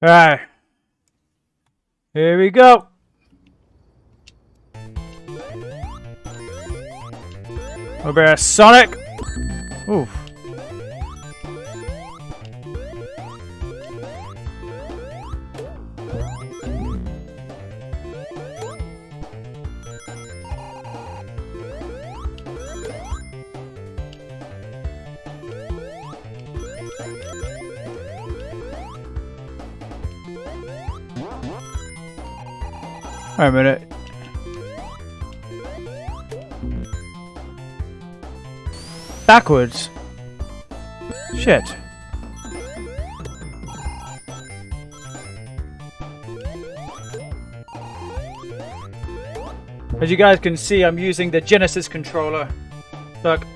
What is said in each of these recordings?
Alright. Here we go. Over Sonic. Oof. Wait a minute. Backwards. Shit. As you guys can see, I'm using the Genesis controller. Look.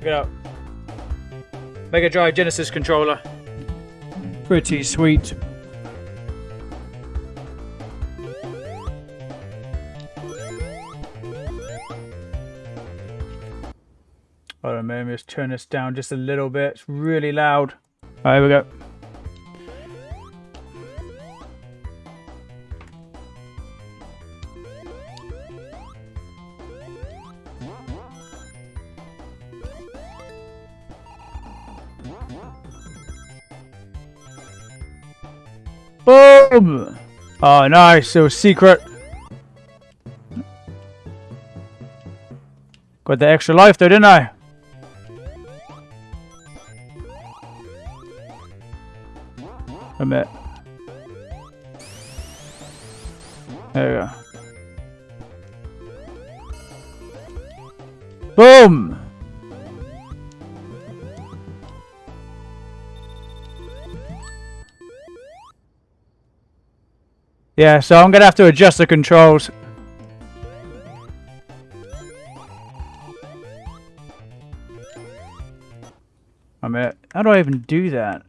Look up. Mega Drive Genesis controller. Pretty sweet. Let's turn this down just a little bit. It's really loud. All right, we go. Boom! Oh, nice. It was secret. Got the extra life there, didn't I? A minute. There we go. Boom! Yeah, so I'm gonna have to adjust the controls. I'm at. How do I even do that?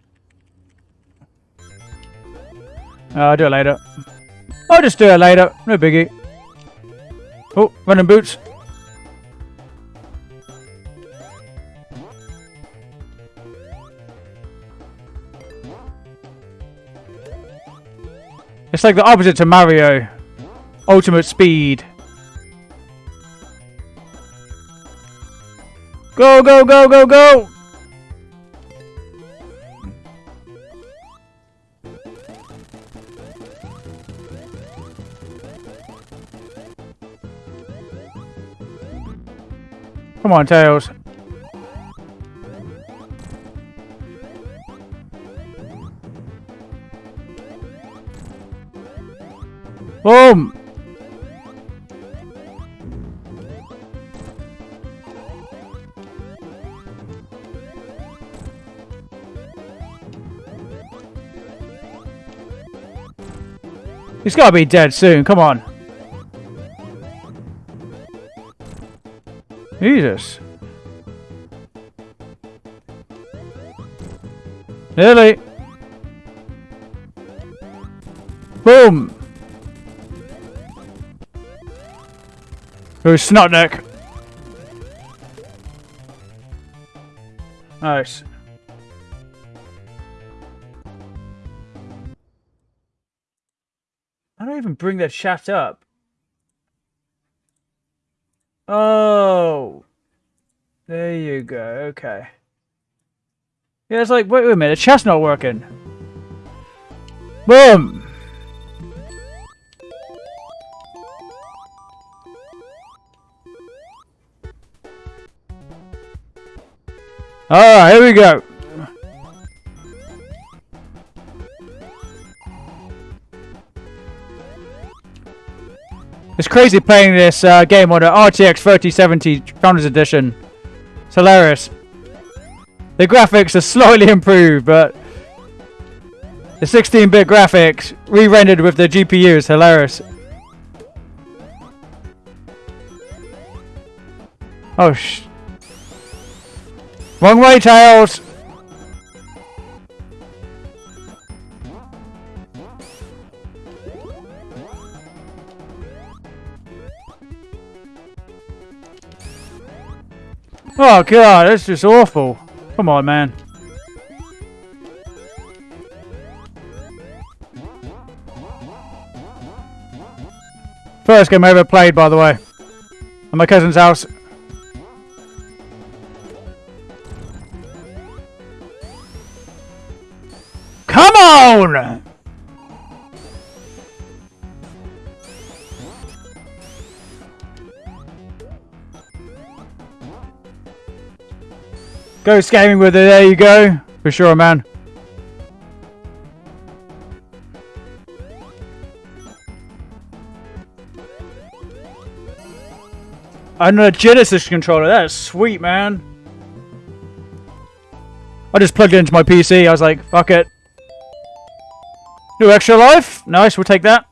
Uh, I'll do it later. I'll just do it later. No biggie. Oh, running boots. It's like the opposite to Mario. Ultimate speed. Go, go, go, go, go! Come on, Tails. Boom! He's gotta be dead soon, come on. Jesus. Nearly. Boom. Who's snot neck? Nice. I don't even bring that shaft up. Oh. There you go. Okay. Yeah, it's like, wait, wait a minute. The chest not working. Boom. Alright, here we go. It's crazy playing this uh, game on the RTX 3070 Founders Edition. It's hilarious. The graphics are slightly improved, but the 16-bit graphics re-rendered with the GPU is hilarious. Oh sh... Wrong way, Tails! Oh god, that's just awful. Come on, man. First game I ever played, by the way. At my cousin's house. Come on! Ghost gaming with it, there you go. For sure, man. Another Genesis controller, that's sweet, man. I just plugged it into my PC, I was like, fuck it. New extra life? Nice, we'll take that.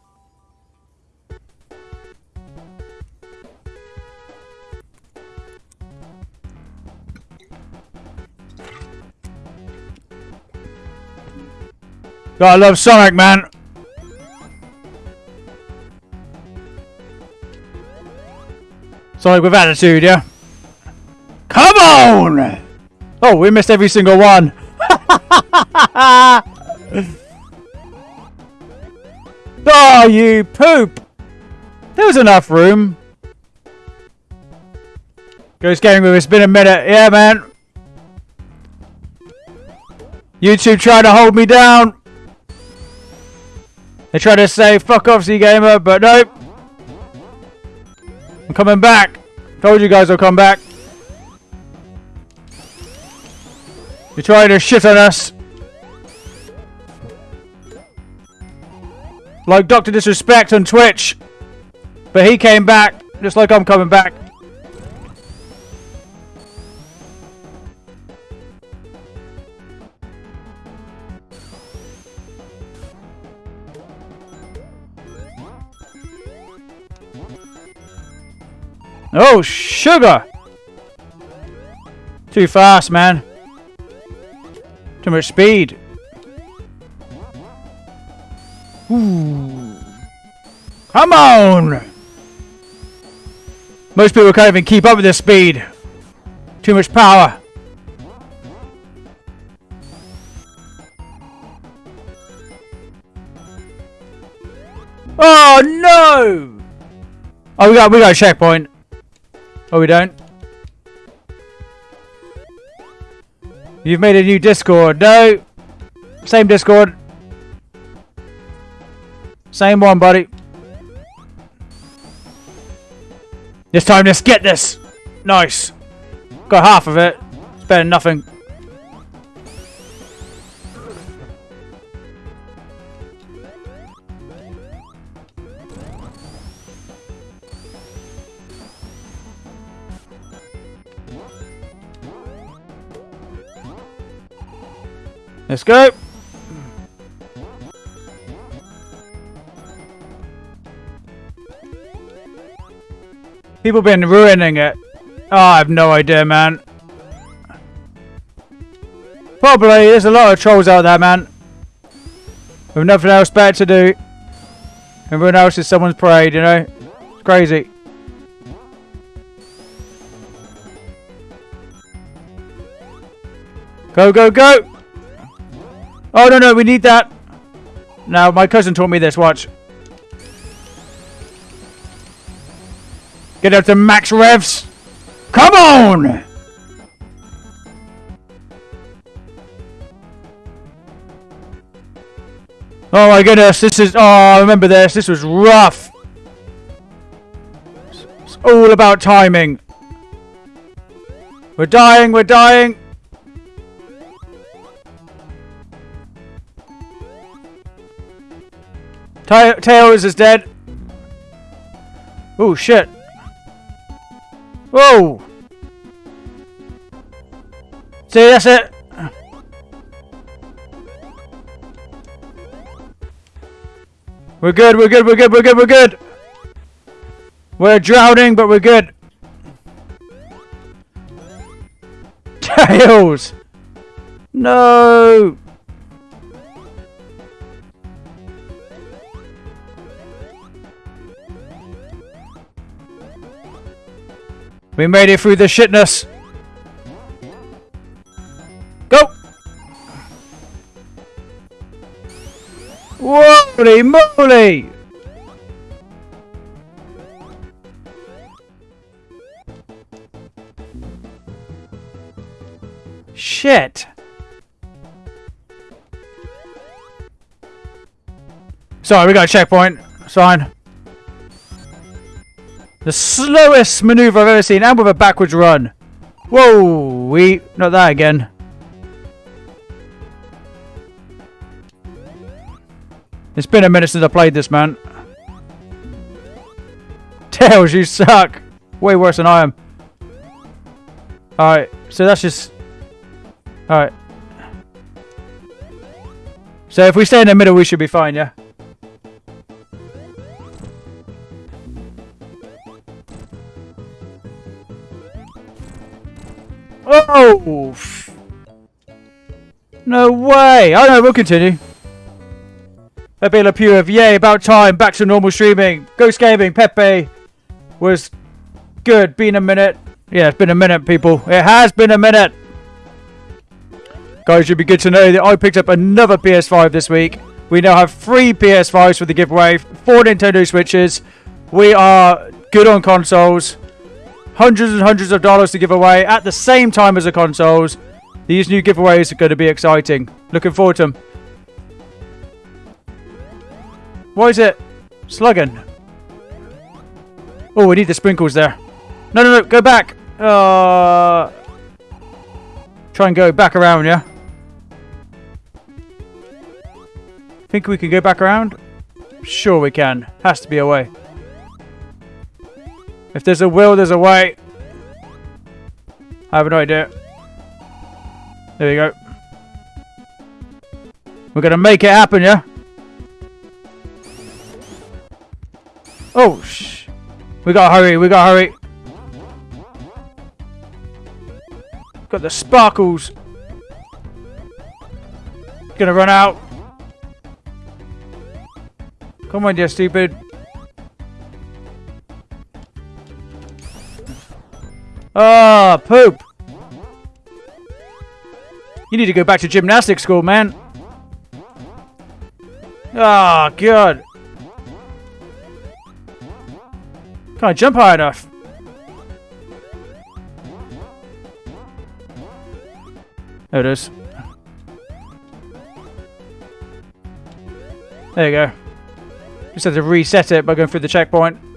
God, I love Sonic, man. Sonic with attitude, yeah? Come on! Oh, we missed every single one. oh, you poop! There was enough room. Ghost Gaming with it's been a minute. Yeah, man. YouTube trying to hold me down. They try to say, fuck off, Z-Gamer, but nope. I'm coming back. Told you guys I'll come back. You're trying to shit on us. Like Dr. Disrespect on Twitch. But he came back, just like I'm coming back. Oh, sugar! Too fast, man. Too much speed. Ooh. Come on! Most people can't even keep up with this speed. Too much power. Oh no! Oh, we got we got a checkpoint. Oh, we don't? You've made a new Discord. No! Same Discord. Same one, buddy. This time, let's get this! Nice. Got half of it. It's better than nothing. Let's go. People been ruining it. Oh, I have no idea, man. Probably. There's a lot of trolls out there, man. With nothing else better to do. Everyone else is someone's parade, you know? It's crazy. Go, go, go! Oh, no, no, we need that. Now, my cousin taught me this, watch. Get up to max revs. Come on! Oh my goodness, this is... Oh, I remember this. This was rough. It's all about timing. We're dying, we're dying. Tails is dead. Oh, shit. Whoa! See, that's it. We're good, we're good, we're good, we're good, we're good. We're drowning, but we're good. Tails! No! We made it through the shitness. Go! Holy moly! Shit. Sorry, we got a checkpoint. Sign. The slowest maneuver I've ever seen, and with a backwards run. Whoa, we... Not that again. It's been a minute since I played this, man. Tails, you suck. Way worse than I am. Alright, so that's just... Alright. So if we stay in the middle, we should be fine, yeah? Oh! No way! Oh no, we'll continue. Pepe Le Pew of Yay, about time, back to normal streaming. Ghost Gaming, Pepe was good. Been a minute. Yeah, it's been a minute, people. It has been a minute. Guys, you should be good to know that I picked up another PS5 this week. We now have three PS5s for the giveaway, four Nintendo Switches. We are good on consoles. Hundreds and hundreds of dollars to give away at the same time as the consoles. These new giveaways are going to be exciting. Looking forward to them. Why is it slugging? Oh, we need the sprinkles there. No, no, no, go back. Uh, try and go back around, yeah? Think we can go back around? Sure we can. Has to be a way. If there's a will, there's a way. I have no idea. There we go. We're to make it happen, yeah? Oh, shh. We gotta hurry, we gotta hurry. Got the sparkles. Gonna run out. Come on, you stupid. Ah, oh, poop. You need to go back to gymnastics school, man. Ah, oh. Can't jump high enough. There it is. There you go. Just had to reset it by going through the checkpoint.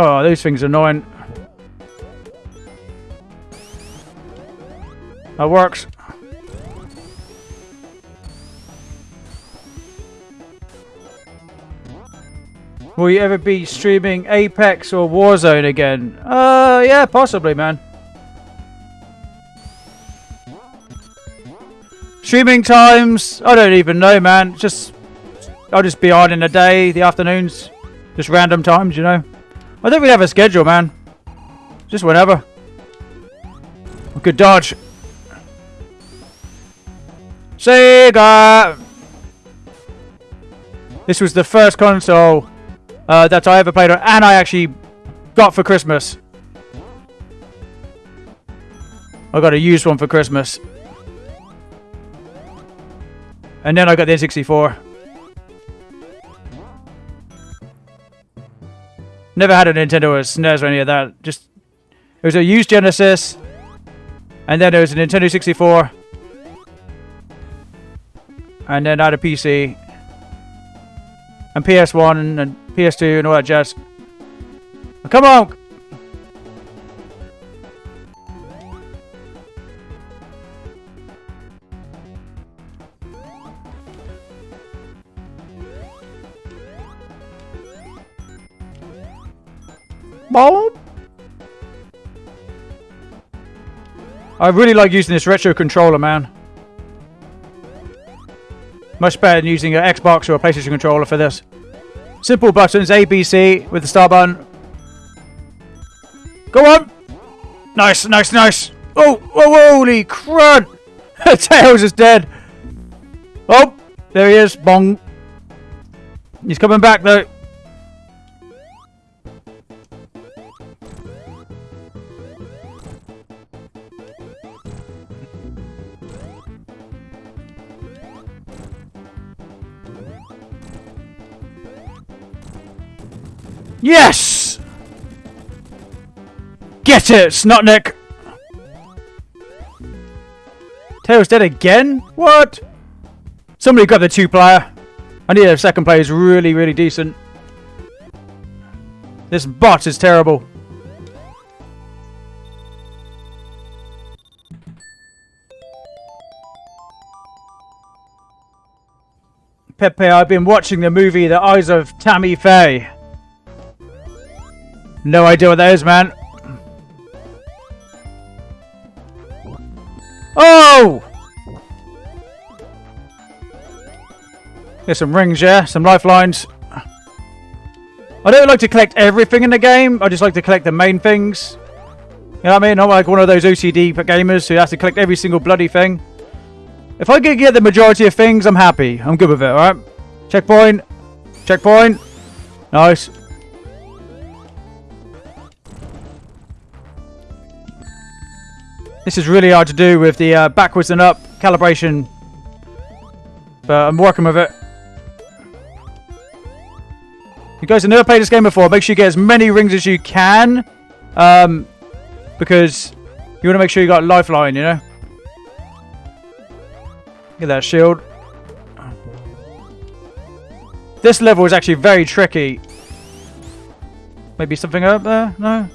Oh, these things are annoying. That works. Will you ever be streaming Apex or Warzone again? Uh, yeah, possibly, man. Streaming times, I don't even know, man. Just, I'll just be on in the day, the afternoons, just random times, you know. I think we have a schedule, man. Just whenever. Good dodge. Sega! This was the first console uh, that I ever played on, and I actually got for Christmas. I got a used one for Christmas. And then I got the N64. Never had a Nintendo or a SNES or any of that. Just it was a used Genesis, and then there was a Nintendo 64, and then I had a PC. And PS1 and PS2 and all that jazz. come on! I really like using this retro controller, man. Much better than using an Xbox or a PlayStation controller for this. Simple buttons, A, B, C with the star button. Go on! Nice, nice, nice! Oh, oh holy crud! Tails is dead! Oh, there he is, bong. He's coming back though. Yes! Get it, Snotnik! Tails dead again? What? Somebody grab the two player. I need a second player who's really, really decent. This bot is terrible. Pepe, I've been watching the movie The Eyes of Tammy Faye. No idea what that is, man. Oh! There's some rings, yeah? Some lifelines. I don't like to collect everything in the game. I just like to collect the main things. You know what I mean? I'm like one of those OCD gamers who has to collect every single bloody thing. If I can get the majority of things, I'm happy. I'm good with it, alright? Checkpoint. Checkpoint. Nice. This is really hard to do with the uh, backwards and up calibration. But I'm working with it. You guys have never played this game before, make sure you get as many rings as you can. Um, because you want to make sure you got lifeline, you know? Get that shield. This level is actually very tricky. Maybe something up there? No?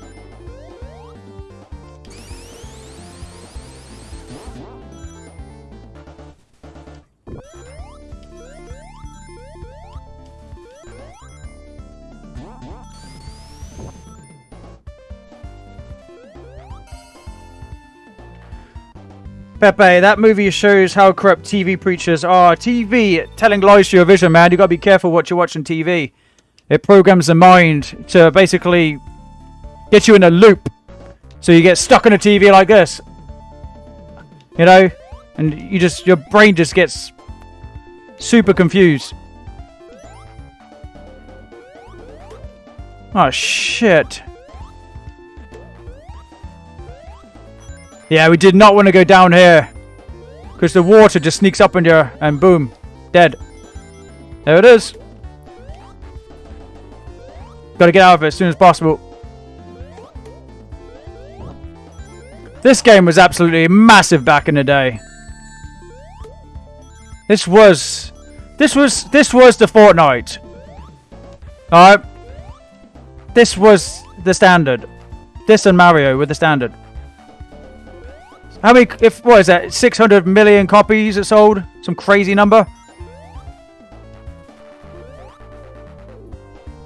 Pepe, that movie shows how corrupt TV preachers are. TV telling lies to your vision, man. You gotta be careful what you're watching TV. It programs the mind to basically get you in a loop. So you get stuck on a TV like this. You know? And you just, your brain just gets super confused. Oh, shit. Yeah, we did not want to go down here. Because the water just sneaks up in here and boom. Dead. There it is. Gotta get out of it as soon as possible. This game was absolutely massive back in the day. This was... This was... This was the Fortnite. Alright. This was the standard. This and Mario were the standard. How many, if, what is that, 600 million copies it sold? Some crazy number?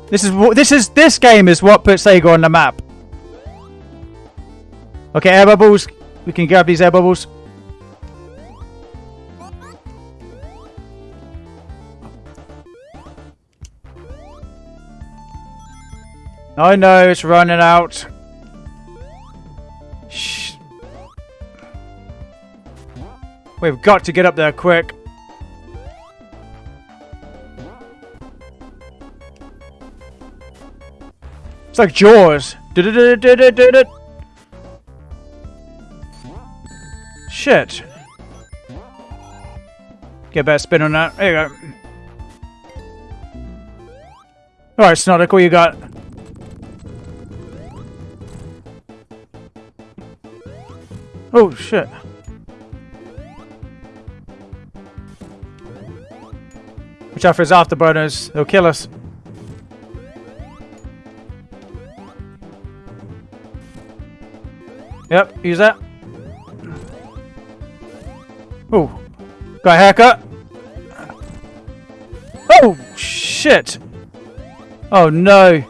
This is, what, this is, this game is what put Sega on the map. Okay, air bubbles. We can grab these air bubbles. I know, it's running out. We've got to get up there quick. It's like Jaws. Shit. Get a better spin on that. There you go. Alright, Snotic, what you got? Oh, shit. Out for his afterburners. They'll kill us. Yep, use that. Oh, got a haircut. Oh, shit. Oh, no.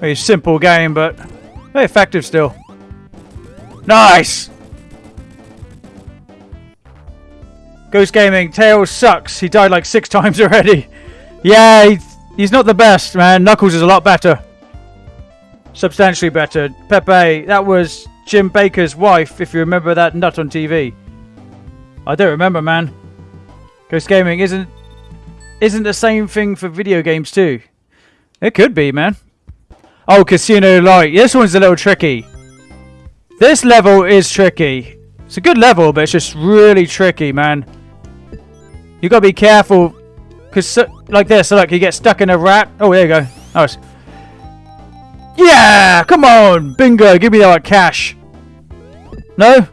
Very simple game, but very effective still. Nice! Ghost Gaming, Tails sucks. He died like six times already. Yeah, he's, he's not the best, man. Knuckles is a lot better. Substantially better. Pepe, that was Jim Bakker's wife, if you remember that nut on TV. I don't remember, man. Ghost Gaming isn't... isn't the same thing for video games too. It could be, man. Oh, Casino Night. This one's a little tricky. This level is tricky. It's a good level, but it's just really tricky, man. You gotta be careful. Because, like this, so look, you get stuck in a rat. Oh, there you go. Nice. Yeah! Come on! Bingo! Give me that cash. No?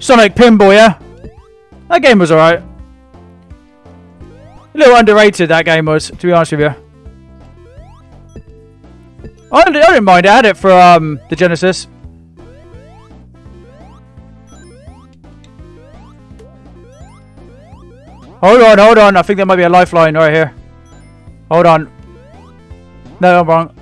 Sonic Spinball, yeah? That game was alright. A little underrated, that game was, to be honest with you. I I didn't mind. I had it for um, the Genesis. Hold on, hold on. I think there might be a lifeline right here. Hold on. No, I'm wrong.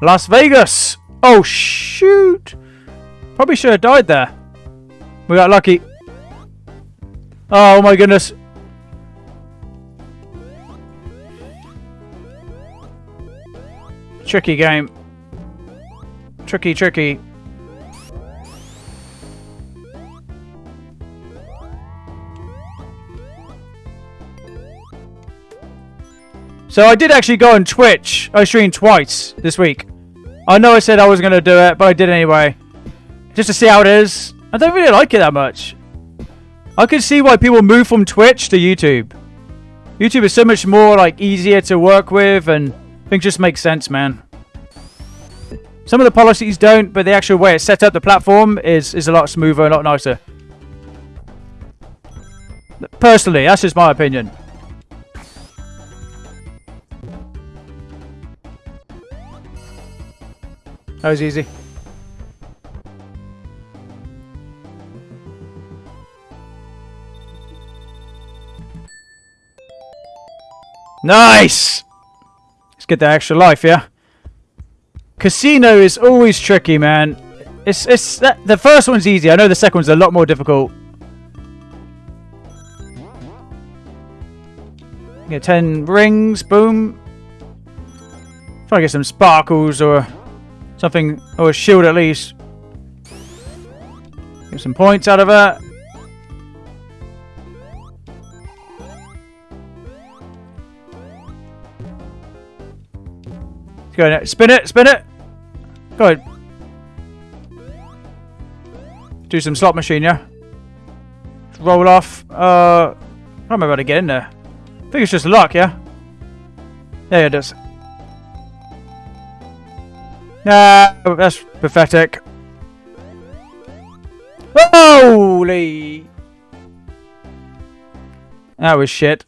Las Vegas! Oh, shoot! Probably should have died there. We got lucky. Oh my goodness. Tricky game. Tricky, tricky. So I did actually go on Twitch. I streamed twice this week. I know I said I was going to do it, but I did anyway. Just to see how it is. I don't really like it that much. I can see why people move from Twitch to YouTube. YouTube is so much more like easier to work with and things just make sense, man. Some of the policies don't, but the actual way it's set up, the platform, is, is a lot smoother, a lot nicer. Personally, that's just my opinion. That was easy. Nice! Let's get the extra life, yeah? Casino is always tricky, man. It's it's that, the first one's easy. I know the second one's a lot more difficult. Get 10 rings, boom. Try to get some sparkles or something, or a shield at least. Get some points out of it. Go ahead. Spin it, spin it. Go ahead. Do some slot machine, yeah? Roll off. Uh, I don't remember how to get in there. I think it's just luck, yeah? Yeah, it is. Nah, that's pathetic. Holy! That was shit.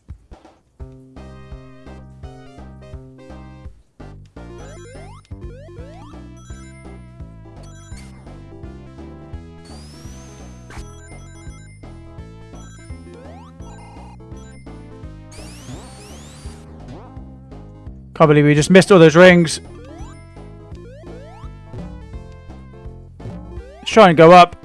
Can't believe we just missed all those rings. Let's try and go up.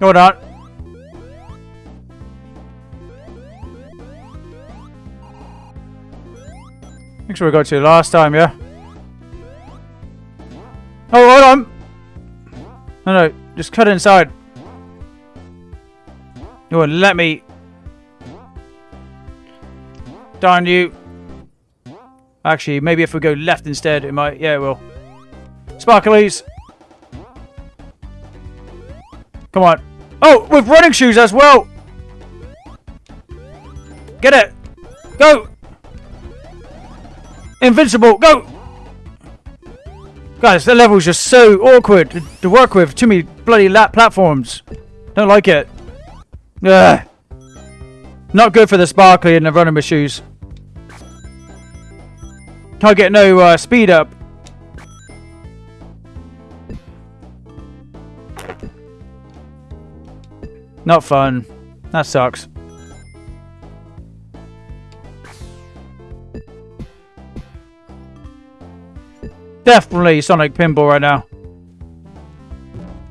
No, not. Make sure we got to last time, yeah? Oh, hold on! No, no, just cut inside. You won't let me. Darn you. Actually, maybe if we go left instead, it might... Yeah, it will. Sparklies. Come on. Oh, with running shoes as well. Get it. Go. Invincible. Go. Guys, the level's just so awkward to, work with. Too many bloody lap platforms. Don't like it. Ugh. Not good for the sparkly and the running with shoes. Can't get no uh, speed up. Not fun. That sucks. Definitely Sonic Spinball right now.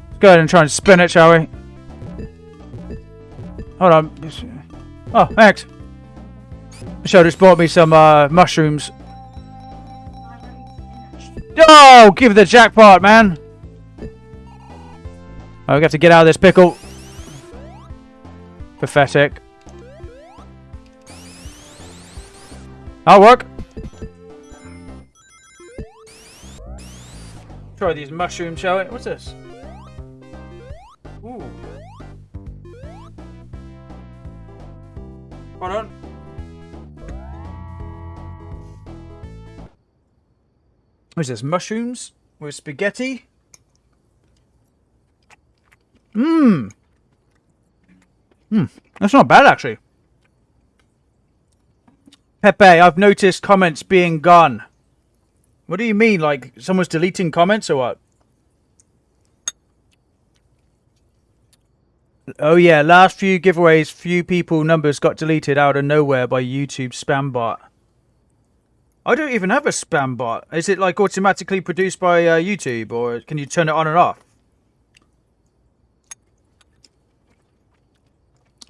Let's go ahead and try and spin it, shall we? Hold on. Oh, thanks. Michelle just bought me some uh, mushrooms. Oh, give the jackpot, man. Oh, we got to get out of this pickle. Pathetic. That'll work. Try these mushrooms, shall we? What's this? Ooh. Hold on. What is this? Mushrooms with spaghetti? Mmm. Mmm. That's not bad, actually. Pepe, I've noticed comments being gone. What do you mean? Like, someone's deleting comments or what? Oh yeah, last few giveaways, few people numbers got deleted out of nowhere by YouTube spam bot. I don't even have a spam bot. Is it like automatically produced by uh, YouTube or can you turn it on and off?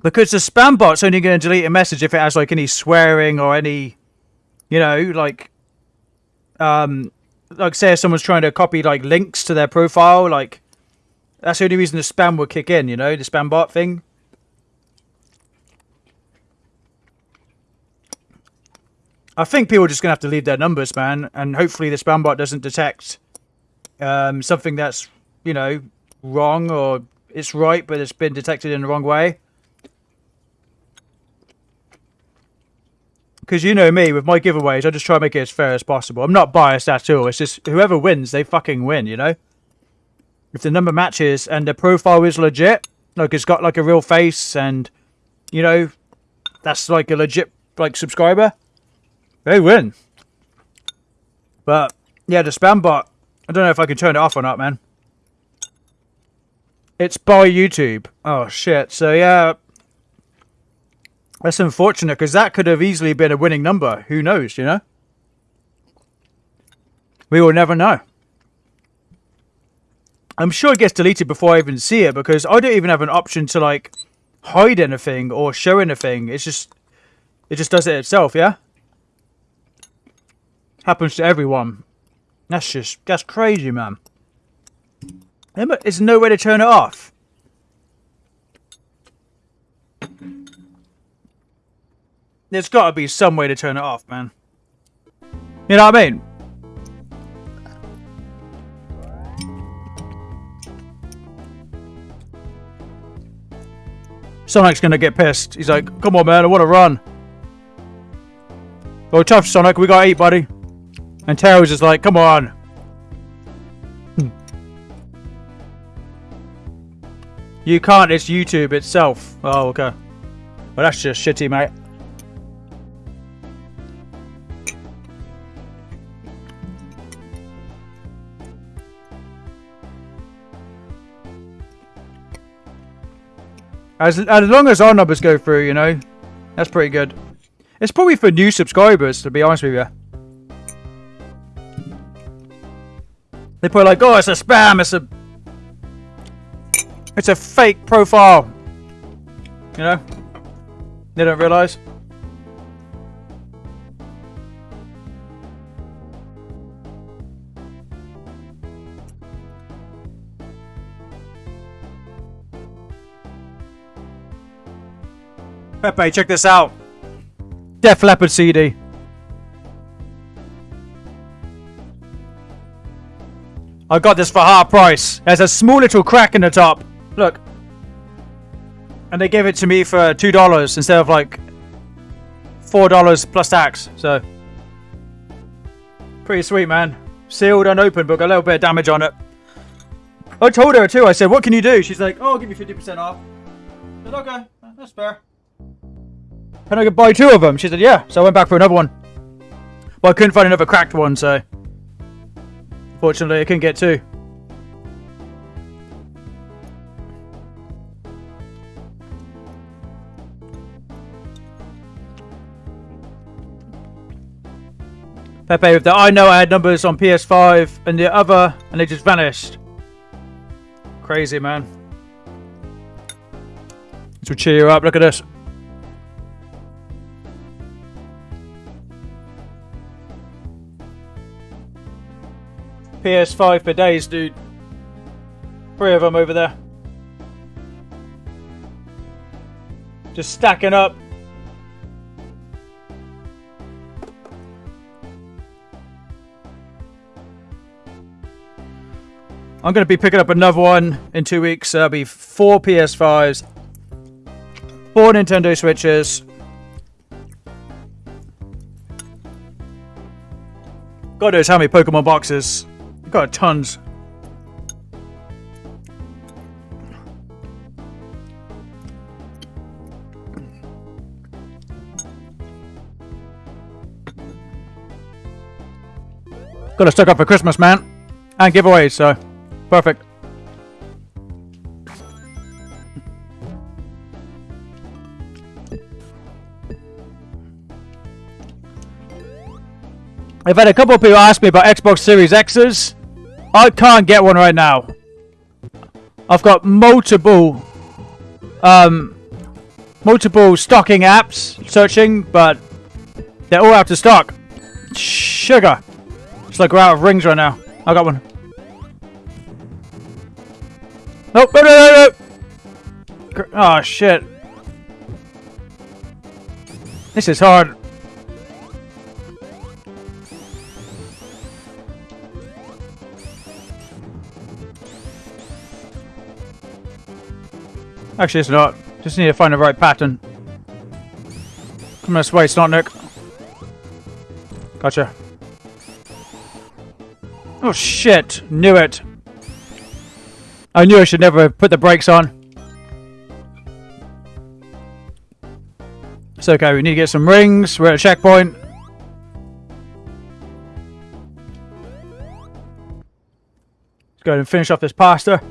Because the spam bot's only going to delete a message if it has like any swearing or any, you know, like, um, like say if someone's trying to copy like links to their profile, like that's the only reason the spam would kick in, you know, the spam bot thing. I think people are just going to have to leave their numbers, man, and hopefully the spam bot doesn't detect um, something that's, you know, wrong or it's right, but it's been detected in the wrong way. Because you know me, with my giveaways, I just try to make it as fair as possible. I'm not biased at all. It's just whoever wins, they fucking win, you know? If the number matches and the profile is legit, like it's got like a real face and, you know, that's like a legit like subscriber, they win. But yeah, the spam bot, I don't know if I can turn it off or not, man. It's by YouTube. Oh shit. So yeah, that's unfortunate because that could have easily been a winning number. Who knows, you know? We will never know. I'm sure it gets deleted before I even see it because I don't even have an option to like hide anything or show anything. It's just it just does it itself, yeah? Happens to everyone. That's just that's crazy, man. There's no way to turn it off. There's got to be some way to turn it off, man. You know what I mean? Sonic's gonna get pissed. He's like, come on, man, I want to run. Oh, tough, Sonic. We got eight, buddy. And Tails is like, come on. You can't. It's YouTube itself. Oh, okay. Well, that's just shitty, mate. As, as long as our numbers go through, you know, that's pretty good. It's probably for new subscribers, to be honest with you. They put like, oh, it's a spam, it's a... It's a fake profile. You know? They don't realise. Pepe, check this out. Def Leppard CD. I got this for half price. There's a small little crack in the top. Look. And they gave it to me for $2 instead of like $4 plus tax. So, pretty sweet, man. Sealed, and open, but got a little bit of damage on it. I told her too. I said, what can you do? She's like, oh, I'll give you 50% off. I said, okay, that's fair. Can I buy two of them? She said, yeah. So I went back for another one. But I couldn't find another cracked one, so... Fortunately, I couldn't get two. Pepe with the I know I had numbers on PS5 and the other and they just vanished. Crazy man. This will cheer you up, look at this. PS5 per days, dude. Three of them over there. Just stacking up. I'm going to be picking up another one in two weeks. So There'll be four PS5s, four Nintendo Switches. God knows how many Pokemon boxes. Got tons. Got to stock up for Christmas, man. And giveaways, so perfect. I've had a couple of people ask me about Xbox Series X's. I can't get one right now. I've got multiple, um, multiple stocking apps searching, but they're all out of stock. Sugar. It's like we're out of rings right now. I got one. Nope, no, no, no, no. Oh, shit. This is hard. Actually, it's not. Just need to find the right pattern. Come this way, Snotnik. Gotcha. Oh shit! Knew it. I knew I should never have put the brakes on. It's okay, we need to get some rings. We're at a checkpoint. Let's go ahead and finish off this pasta.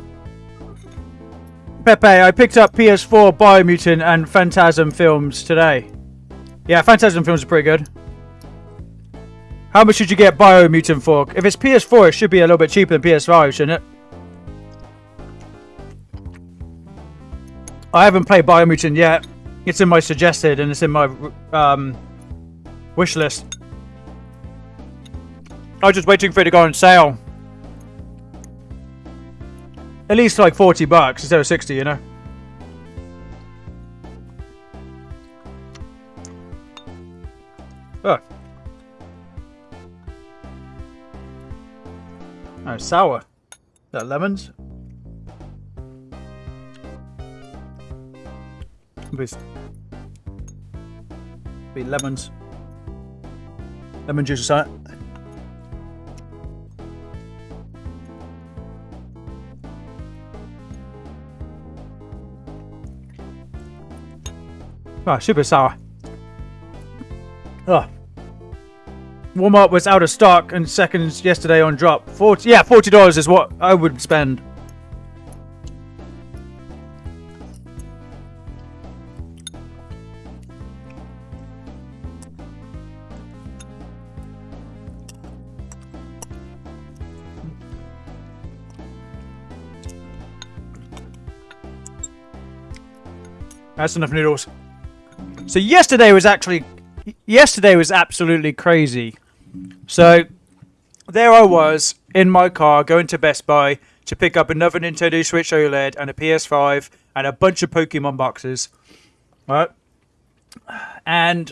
Pepe, I picked up PS4 Biomutant and Phantasm films today. Yeah, Phantasm films are pretty good. How much should you get Biomutant for? If it's PS4, it should be a little bit cheaper than PS5, shouldn't it? I haven't played Biomutant yet. It's in my suggested and it's in my um, wish list. I was just waiting for it to go on sale. At least like 40 bucks instead of 60, you know? Oh. Oh, sour. That lemons? Be, be lemons. Lemon juice something. Oh, super sour. Oh. Walmart was out of stock and seconds yesterday on drop. 40 yeah, $40 is what I would spend. That's enough noodles. So yesterday was actually, yesterday was absolutely crazy. So there I was in my car going to Best Buy to pick up another Nintendo Switch OLED and a PS5 and a bunch of Pokemon boxes. Right? And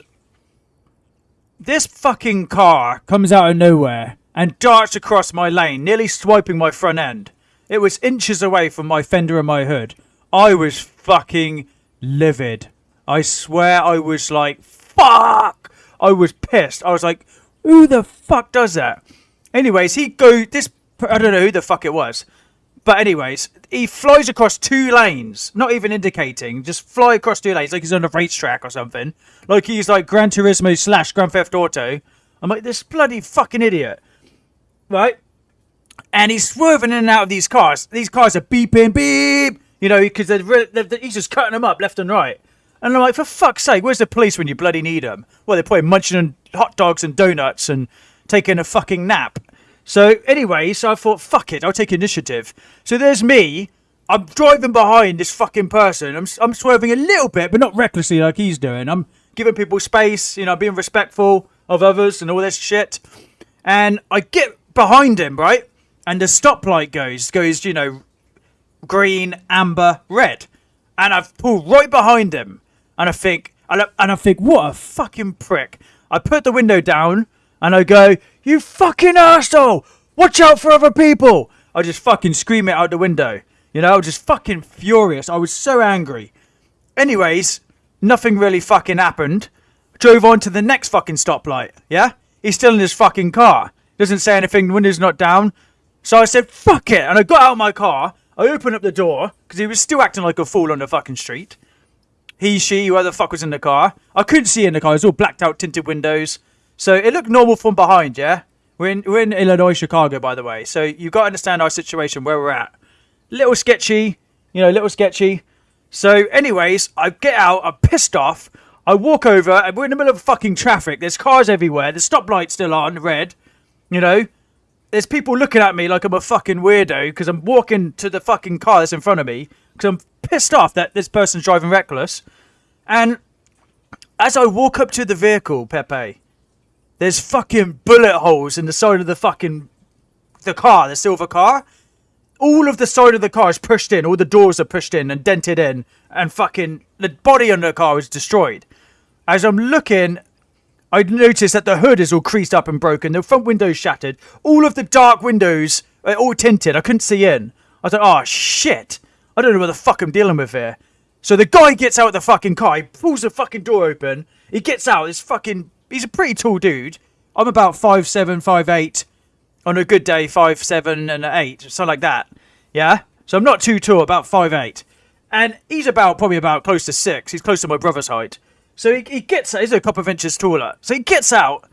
this fucking car comes out of nowhere and darts across my lane, nearly swiping my front end. It was inches away from my fender and my hood. I was fucking livid. I swear I was like, fuck! I was pissed. I was like, who the fuck does that? Anyways, he go this. I don't know who the fuck it was, but anyways, he flies across two lanes, not even indicating, just fly across two lanes like he's on a racetrack or something, like he's like Gran Turismo slash Grand Theft Auto. I'm like this bloody fucking idiot, right? And he's swerving in and out of these cars. These cars are beeping, beep, you know, because he's just cutting them up left and right. And I'm like, for fuck's sake, where's the police when you bloody need them? Well, they're probably munching on hot dogs and donuts and taking a fucking nap. So anyway, so I thought, fuck it, I'll take initiative. So there's me. I'm driving behind this fucking person. I'm, I'm swerving a little bit, but not recklessly like he's doing. I'm giving people space, you know, being respectful of others and all this shit. And I get behind him, right? and the stoplight goes goes you know green, amber, red, and I've pulled right behind him, and I think and I, and I think what a fucking prick. I put the window down and I go, "You fucking asshole! Watch out for other people!" I just fucking scream it out the window. You know, I was just fucking furious. I was so angry. Anyways, nothing really fucking happened. Drove on to the next fucking stoplight. Yeah, he's still in his fucking car. Doesn't say anything. The window's not down. So I said, "Fuck it," and I got out of my car. I opened up the door because he was still acting like a fool on the fucking street. He, she, whoever the fuck was in the car. I couldn't see in the car. It was all blacked out, tinted windows. So it looked normal from behind, yeah? We're in, we're in Illinois, Chicago, by the way. So you've got to understand our situation, where we're at. Little sketchy, you know, little sketchy. So, anyways, I get out, I'm pissed off. I walk over, and we're in the middle of fucking traffic. There's cars everywhere. The stoplight's still on, red. You know, there's people looking at me like I'm a fucking weirdo because I'm walking to the fucking car that's in front of me because I'm pissed off that this person's driving reckless. And as I walk up to the vehicle, Pepe, there's fucking bullet holes in the side of the fucking the car, the silver car. All of the side of the car is pushed in, all the doors are pushed in and dented in, and fucking the body under the car is destroyed. As I'm looking, I notice that the hood is all creased up and broken, the front window's shattered, all of the dark windows are all tinted. I couldn't see in. I was like, oh shit. I don't know what the fuck I'm dealing with here. So the guy gets out of the fucking car, he pulls the fucking door open, he gets out, this fucking he's a pretty tall dude. I'm about five seven, five eight. On a good day, five seven and eight, something like that. Yeah? So I'm not too tall, about five eight. And he's about probably about close to six. He's close to my brother's height. So he, he gets he's a couple of inches taller. So he gets out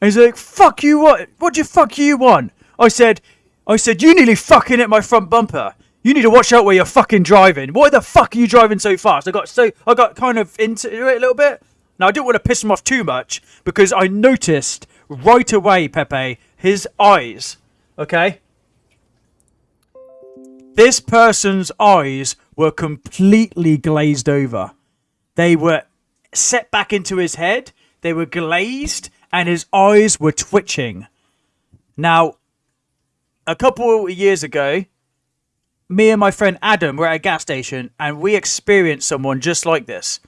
and he's like, fuck you what what do you fuck you want? I said I said, You nearly fucking hit my front bumper. You need to watch out where you're fucking driving. Why the fuck are you driving so fast? I got so I got kind of into it a little bit. Now I didn't want to piss him off too much because I noticed right away, Pepe, his eyes. Okay? This person's eyes were completely glazed over. They were set back into his head, they were glazed, and his eyes were twitching. Now, a couple of years ago, me and my friend Adam were at a gas station and we experienced someone just like this.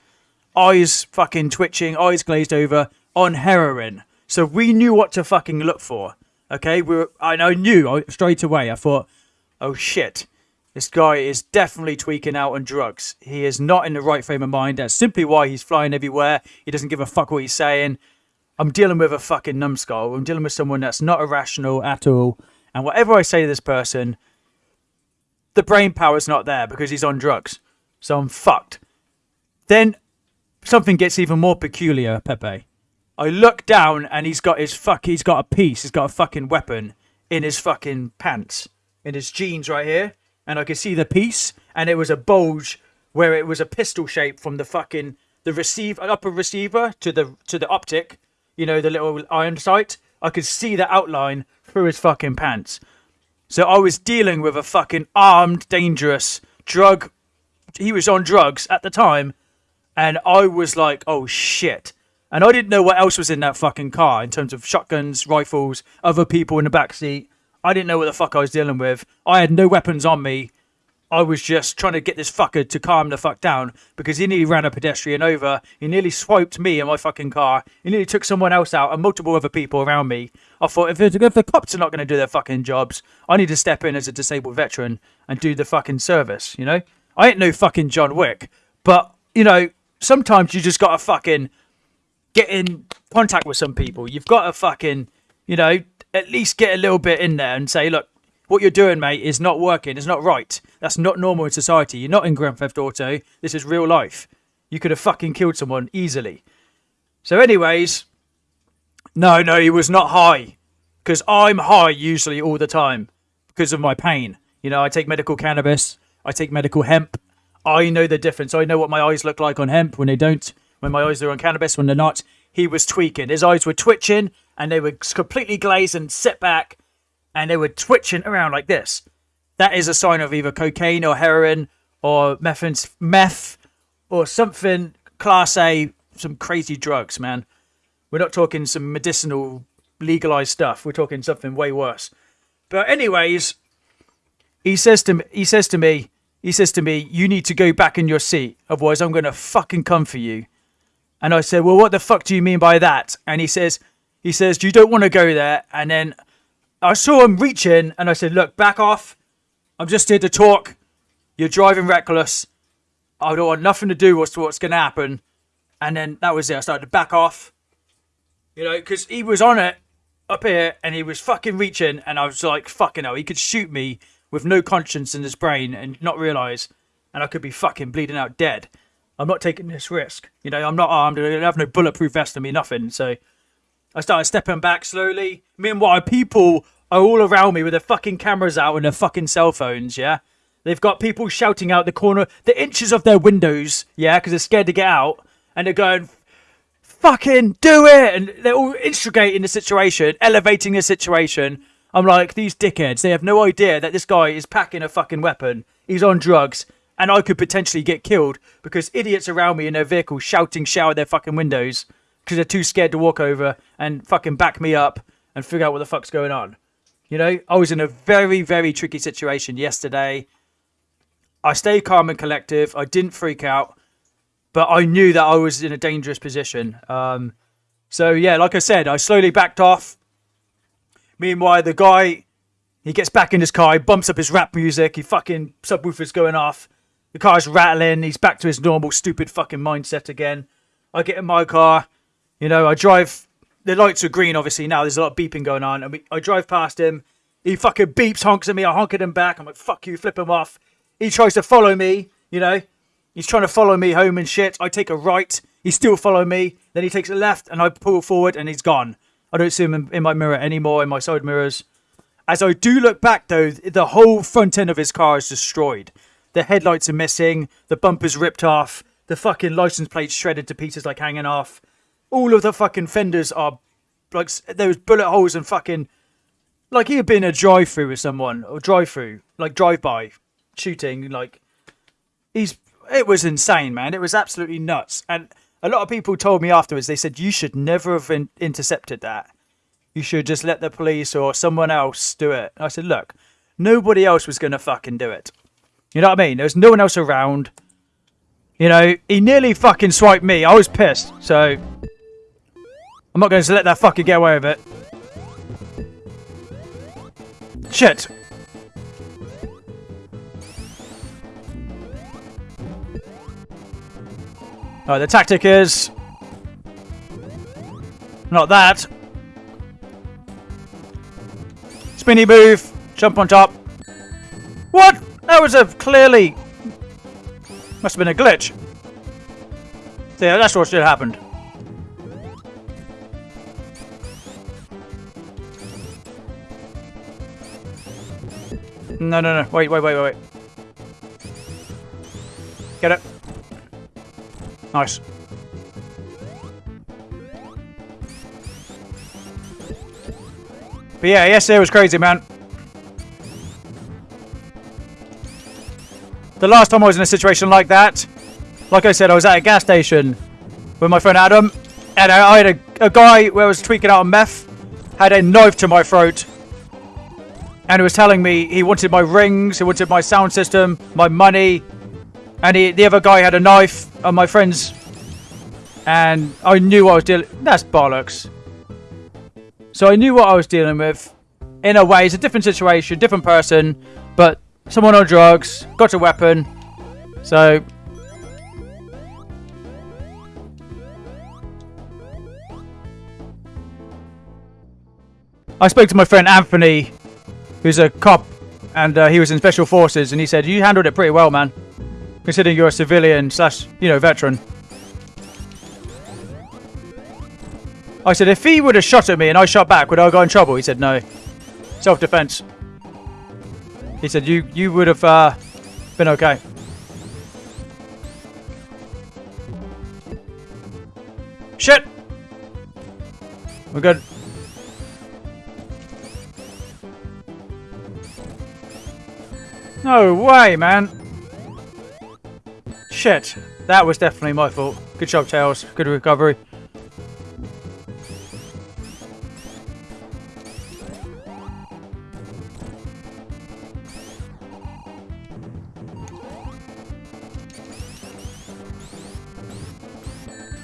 Eyes fucking twitching, eyes glazed over, on heroin. So we knew what to fucking look for. Okay, we were, and I knew straight away. I thought, oh shit, this guy is definitely tweaking out on drugs. He is not in the right frame of mind. That's simply why he's flying everywhere. He doesn't give a fuck what he's saying. I'm dealing with a fucking numbskull. I'm dealing with someone that's not irrational at all. And whatever I say to this person, the brain power's not there because he's on drugs. So I'm fucked. Then something gets even more peculiar, Pepe. I look down and he's got his fuck. He's got a piece. He's got a fucking weapon in his fucking pants, in his jeans right here, and I could see the piece, and it was a bulge where it was a pistol shape from the fucking the receiver upper receiver to the to the optic. You know the little iron sight. I could see the outline through his fucking pants. So I was dealing with a fucking armed, dangerous drug. He was on drugs at the time, and I was like, oh shit. And I didn't know what else was in that fucking car in terms of shotguns, rifles, other people in the back seat. I didn't know what the fuck I was dealing with. I had no weapons on me. I was just trying to get this fucker to calm the fuck down because he nearly ran a pedestrian over. He nearly swiped me in my fucking car. He nearly took someone else out and multiple other people around me. I thought if, if the cops are not going to do their fucking jobs, I need to step in as a disabled veteran and do the fucking service, you know? I ain't no fucking John Wick, but, you know, sometimes you just got to fucking get in contact with some people. You've got to fucking, you know, at least get a little bit in there and say, look, what you're doing, mate, is not working. It's not right. That's not normal in society. You're not in Grand Theft Auto. This is real life. You could have fucking killed someone easily. So, anyways, no, no, he was not high. Because I'm high usually all the time because of my pain. You know, I take medical cannabis, I take medical hemp. I know the difference. I know what my eyes look like on hemp when they don't, when my eyes are on cannabis, when they're not. He was tweaking. His eyes were twitching and they were completely glazed and set back and they were twitching around like this. That is a sign of either cocaine or heroin or meth, meth or something class A, some crazy drugs, man. We're not talking some medicinal legalized stuff. We're talking something way worse. But anyways, he says to me, he says to me, he says to me, you need to go back in your seat, otherwise I'm gonna fucking come for you. And I said, well, what the fuck do you mean by that? And he says, he says, you don't want to go there. And then I saw him reaching, and I said, look, back off. I'm just here to talk. You're driving reckless. I don't want nothing to do with what's going to happen. And then that was it. I started to back off. You know, because he was on it up here and he was fucking reaching. And I was like, fucking hell, he could shoot me with no conscience in his brain and not realize. And I could be fucking bleeding out dead. I'm not taking this risk. You know, I'm not armed. I have no bulletproof vest on me, nothing. So I started stepping back slowly. Meanwhile, people are all around me with their fucking cameras out and their fucking cell phones, yeah? They've got people shouting out the corner, the inches of their windows, yeah, because they're scared to get out. And they're going, fucking do it! And they're all instigating the situation, elevating the situation. I'm like, these dickheads, they have no idea that this guy is packing a fucking weapon. He's on drugs. And I could potentially get killed because idiots around me in their vehicles shouting, shout at their fucking windows because they're too scared to walk over and fucking back me up and figure out what the fuck's going on. You know, I was in a very, very tricky situation yesterday. I stayed calm and collective. I didn't freak out, but I knew that I was in a dangerous position. Um, so yeah, like I said, I slowly backed off. Meanwhile, the guy, he gets back in his car, he bumps up his rap music, he fucking subwoofer's going off. The car's rattling, he's back to his normal stupid fucking mindset again. I get in my car, you know, I drive. The lights are green, obviously now. There's a lot of beeping going on, and we, I drive past him. He fucking beeps, honks at me. I honk at him back. I'm like, "Fuck you!" Flip him off. He tries to follow me. You know, he's trying to follow me home and shit. I take a right. He still follow me. Then he takes a left, and I pull forward, and he's gone. I don't see him in, in my mirror anymore, in my side mirrors. As I do look back, though, the whole front end of his car is destroyed. The headlights are missing. The bumper's ripped off. The fucking license plate's shredded to pieces, like hanging off all of the fucking fenders are like there was bullet holes and fucking like he had been a drive through with someone or drive through like drive by shooting like he's it was insane man. It was absolutely nuts. And a lot of people told me afterwards they said you should never have in- intercepted that. You should just let the police or someone else do it. And i said look nobody else was gonna fucking do it. You know what i mean? There was no one else around. You know he nearly fucking swiped me. I was pissed so I'm not going to let that fucker get away with it. Shit. Alright, the tactic is... Not that. Spinny move. Jump on top. What? That was a clearly... Must have been a glitch. Yeah, that's what should have happened. No, no, no. Wait, wait, wait, wait, wait. Get it. Nice. But yeah, yesterday was crazy, man. The last time I was in a situation like that, like I said, I was at a gas station with my friend Adam, and I had a, a guy where I was tweaking out on meth, had a knife to my throat, and he was telling me he wanted my rings, he wanted my sound system, my money, and he, the other guy had a knife on my friend's, and I knew I was dealing. That's bollocks. So I knew what I was dealing with. In a way, it's a different situation, different person, but someone on drugs, got a weapon, so. I spoke to my friend Anthony who's a cop, and uh, he was in special forces, and he said you handled it pretty well, man, considering you're a civilian slash you know veteran. I said if he would have shot at me and I shot back, would I go in trouble? He said no, self-defense. He said you you would have uh, been okay. Shit! We're good. No way, man. Shit. That was definitely my fault. Good job, Tails. Good recovery.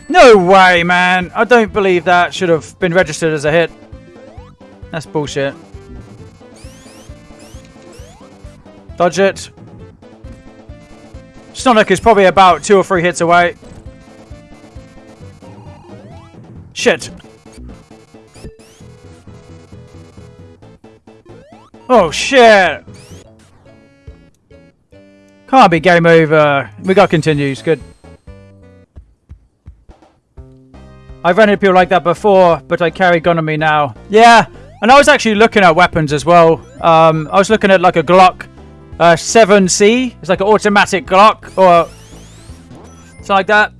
No way, man! I don't believe that should have been registered as a hit. That's bullshit. Dodge it. Sonic is probably about two or three hits away. Shit. Oh, shit. Can't be game over. We got continues. Good. I've run into people like that before, but I carry gun on me now. Yeah, and I was actually looking at weapons as well. Um, I was looking at like a Glock uh, 7C. It's like an automatic Glock or something like that.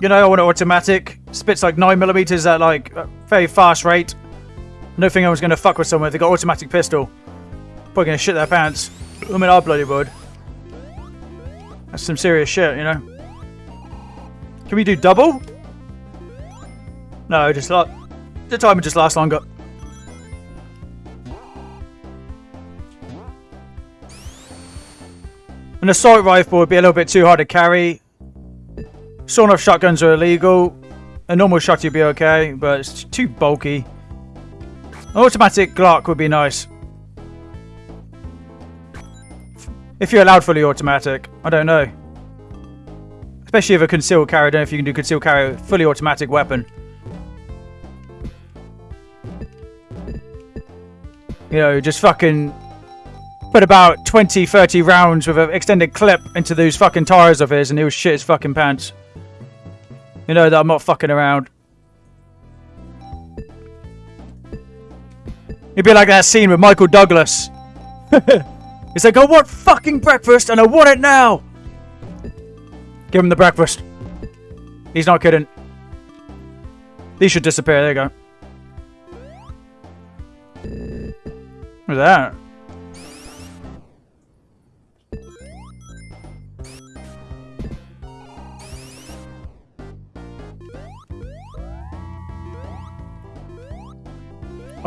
You know, I want an automatic. Spits like 9 millimeters at like a very fast rate. No thing I was going to fuck with someone if they got automatic pistol. Probably going to shit their pants. I mean, I bloody would. That's some serious shit, you know. Can we do double? No, just like the timer just lasts longer. An assault rifle would be a little bit too hard to carry. Sawn-off shotguns are illegal. A normal shot would be okay, but it's too bulky. An automatic Glock would be nice. If you're allowed fully automatic, I don't know. Especially if a concealed carry, I don't know if you can do concealed carry fully automatic weapon. You know, just fucking put about 20, 30 rounds with an extended clip into those fucking tires of his and he'll shit his fucking pants. You know that I'm not fucking around. It'd be like that scene with Michael Douglas. He's like, I want fucking breakfast and I want it now. Give him the breakfast. He's not kidding. These should disappear. There you go. What's that?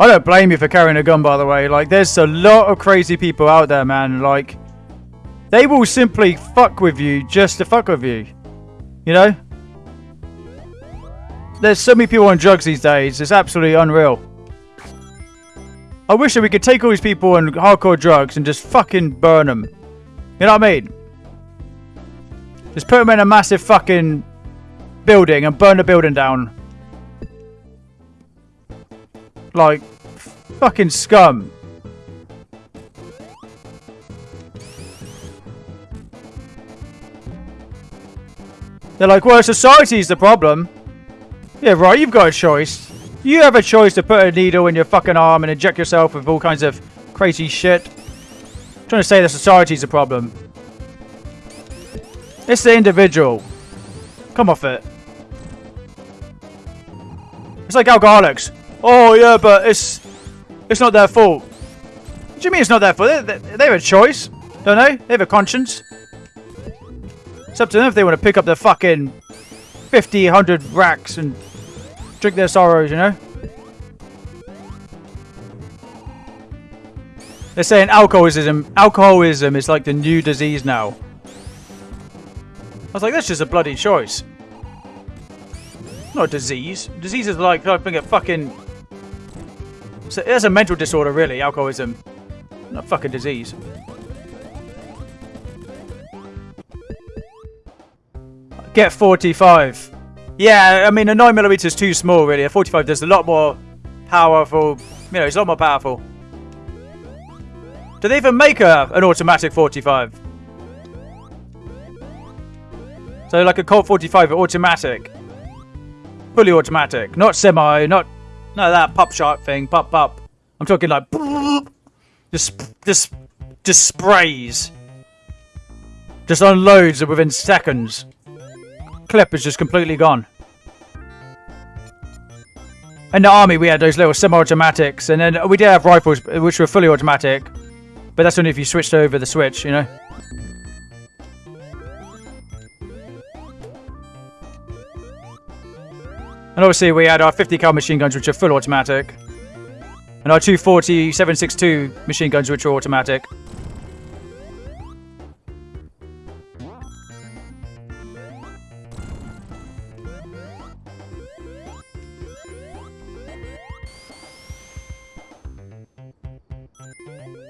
I don't blame you for carrying a gun, by the way. Like, there's a lot of crazy people out there, man. Like, they will simply fuck with you just to fuck with you. You know? There's so many people on drugs these days. It's absolutely unreal. I wish that we could take all these people on hardcore drugs and just fucking burn them. You know what I mean? Just put them in a massive fucking building and burn the building down. Like, fucking scum. They're like, well, society's the problem. Yeah, right, you've got a choice. You have a choice to put a needle in your fucking arm and inject yourself with all kinds of crazy shit. I'm trying to say that society's the problem. It's the individual. Come off it. It's like alcoholics. Oh yeah, but it's it's not their fault. What do you mean it's not their fault? They, they, they have a choice, don't they? They have a conscience. It's up to them if they want to pick up their fucking 50, 100 racks and drink their sorrows, you know? They're saying alcoholism alcoholism is like the new disease now. I was like, that's just a bloody choice. Not a disease. Disease is like, I think a fucking... It's a mental disorder, really, alcoholism. Not a fucking disease. Get 45. Yeah, I mean, a 9mm is too small, really. A 45 does a lot more powerful. You know, it's a lot more powerful. Do they even make a, an automatic 45? So, like a Colt 45, automatic. Fully automatic. Not semi, not... No, that pop shot thing. Pop, pop. I'm talking like... Just, just, just sprays. Just unloads within seconds clip is just completely gone. In the army, we had those little semi-automatics, and then we did have rifles, which were fully automatic. But that's only if you switched over the switch, you know? And obviously we had our 50 cal machine guns, which are full automatic. And our 240 762 machine guns, which are automatic.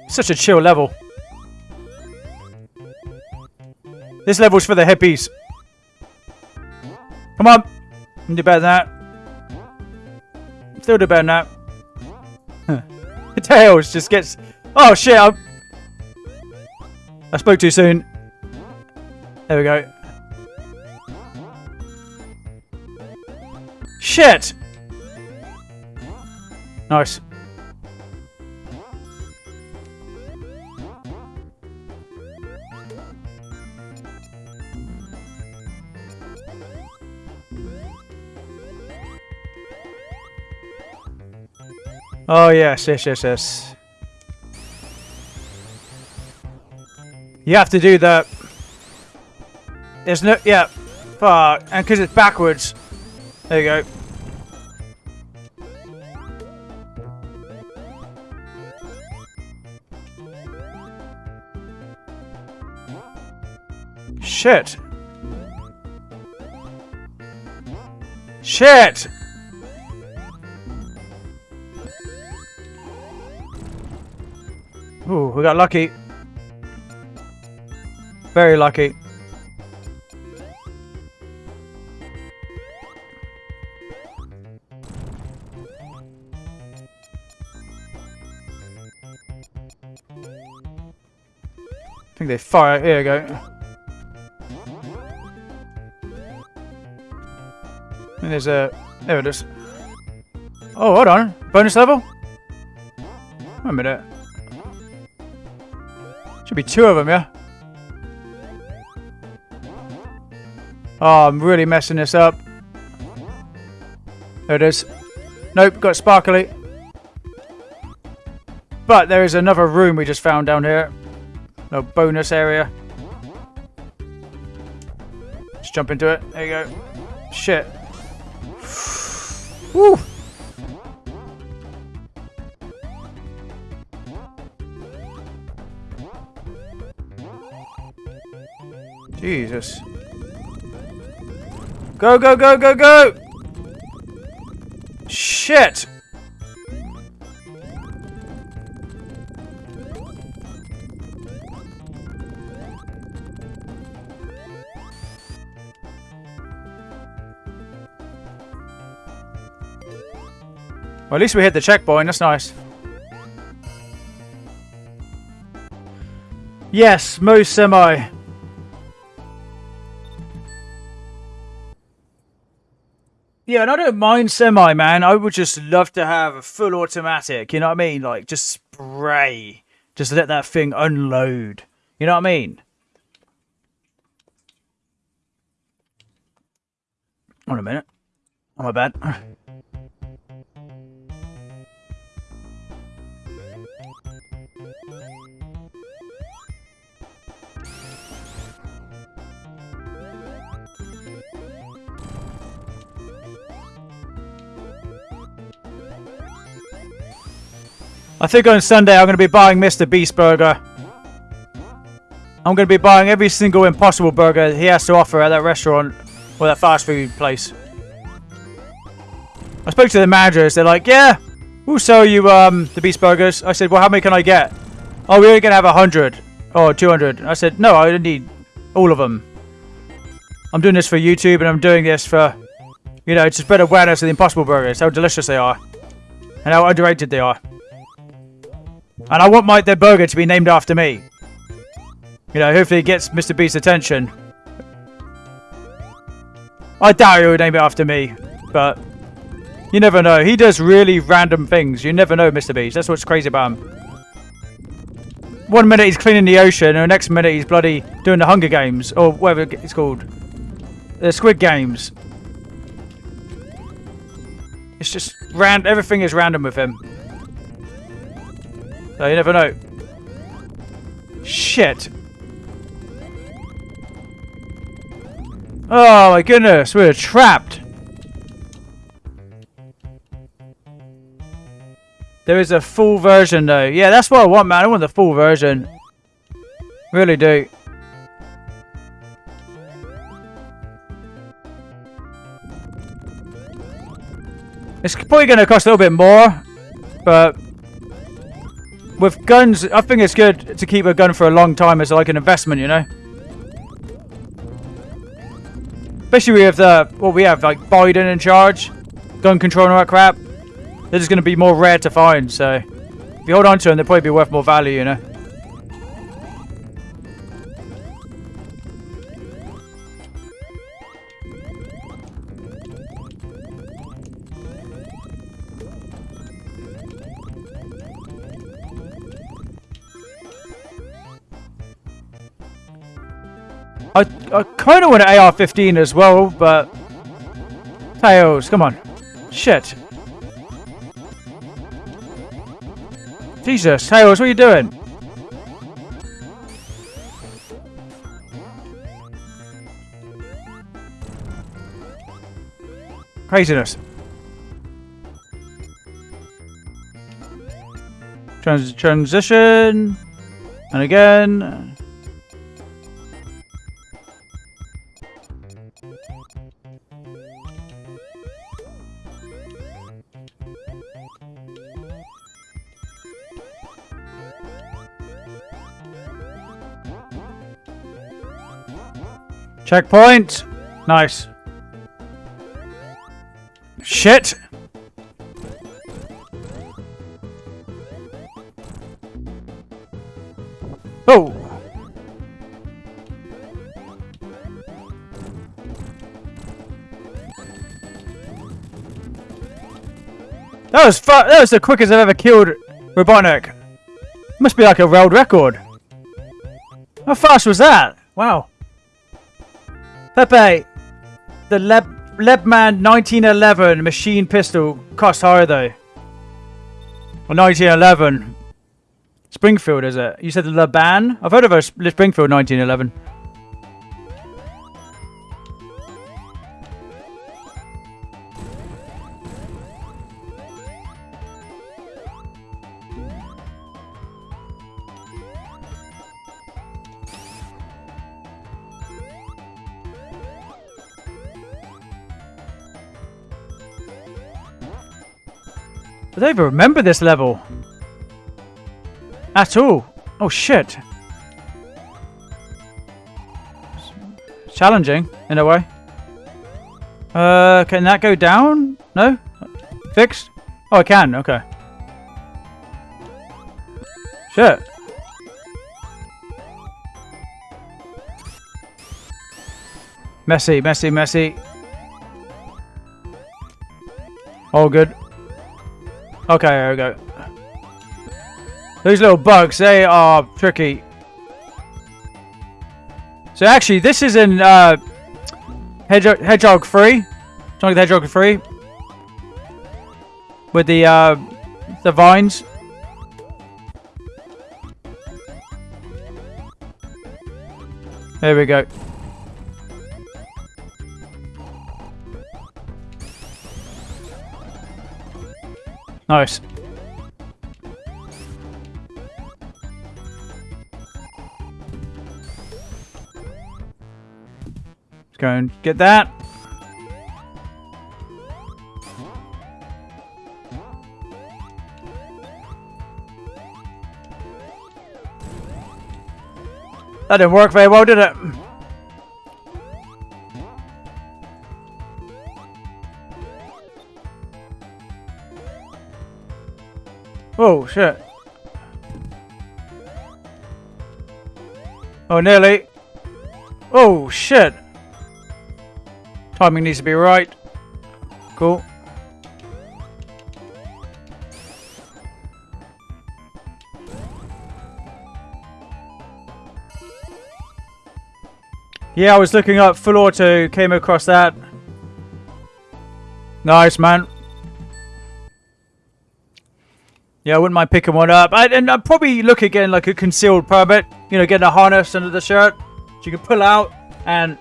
Such a chill level. This level's for the hippies. Come on. Do better than that. Still do better than that. Tails just gets... Oh shit, I'm... I spoke too soon. There we go. Shit! Nice. Oh yes, yes, yes, yes. You have to do the... There's no... Yeah. Fuck. And because it's backwards. There you go. Shit. Shit! Ooh, we got lucky. Very lucky. I think they fire. Here we go. And there's a... There it is. Oh, hold on. Bonus level? Wait a minute. Should be two of them, yeah? Oh, I'm really messing this up. There it is. Nope, got sparkly. But there is another room we just found down here. No bonus area. Let's jump into it. There you go. Shit. Woo! Jesus. Go, go, go, go, go! Shit! Well, at least we hit the checkpoint. That's nice. Yes, most semi. Yeah, and I don't mind semi, man. I would just love to have a full automatic. You know what I mean? Like, just spray. Just let that thing unload. You know what I mean? Hold a minute. Oh, my bad. I think on Sunday I'm going to be buying Mr. Beast Burger. I'm going to be buying every single Impossible Burger he has to offer at that restaurant or that fast food place. I spoke to the managers. They're like, yeah, we'll sell you um, the Beast Burgers. I said, well, how many can I get? Oh, we're only going to have 100 or 200. I said, no, I need all of them. I'm doing this for YouTube and I'm doing this for, you know, to spread awareness of the Impossible Burgers, how delicious they are and how underrated they are. And I want my their burger to be named after me. You know, hopefully it gets Mr. Beast's attention. I doubt he would name it after me, but you never know. He does really random things. You never know, Mr. Beast. That's what's crazy about him. One minute he's cleaning the ocean, and the next minute he's bloody doing the Hunger Games, or whatever it's called. The Squid Games. It's just random. Everything is random with him. So you never know. Shit. Oh my goodness, we're trapped. There is a full version though. Yeah, that's what I want, man. I want the full version. Really do. It's probably going to cost a little bit more, but with guns, I think it's good to keep a gun for a long time as like an investment, you know? Especially with the, what we have, like Biden in charge, gun control and all that crap. They're just going to be more rare to find, so if you hold on to them, they'll probably be worth more value, you know? I, I kind of want an AR-15 as well, but... Tails, come on. Shit. Jesus, Tails, what are you doing? Craziness. Trans transition. And again. Checkpoint! Nice. Shit! That was that was the quickest I've ever killed Robotnik. Must be like a world record. How fast was that? Wow. Pepe, the Leb Lebman 1911 machine pistol cost higher though. Well, 1911. Springfield, is it? You said the Leban? I've heard of a Springfield 1911. Don't even remember this level. At all. Oh shit. Challenging, in a way. Uh, can that go down? No? Fixed? Oh, I can. Okay. Shit. Messy, messy, messy. All good. Okay, there we go. Those little bugs, they are tricky. So actually, this is in uh, Hedgehog, Hedgehog 3. Sonic the Hedgehog 3. With the, uh, the vines. There we go. Nice. Let's go and get that. That didn't work very well, did it? Oh, shit. Oh, nearly. Oh, shit. Timing needs to be right. Cool. Yeah, I was looking up full auto, came across that. Nice, man. Yeah, I wouldn't mind picking one up. I, and I'd probably look again like a concealed permit. You know, getting a harness under the shirt. So you can pull out and,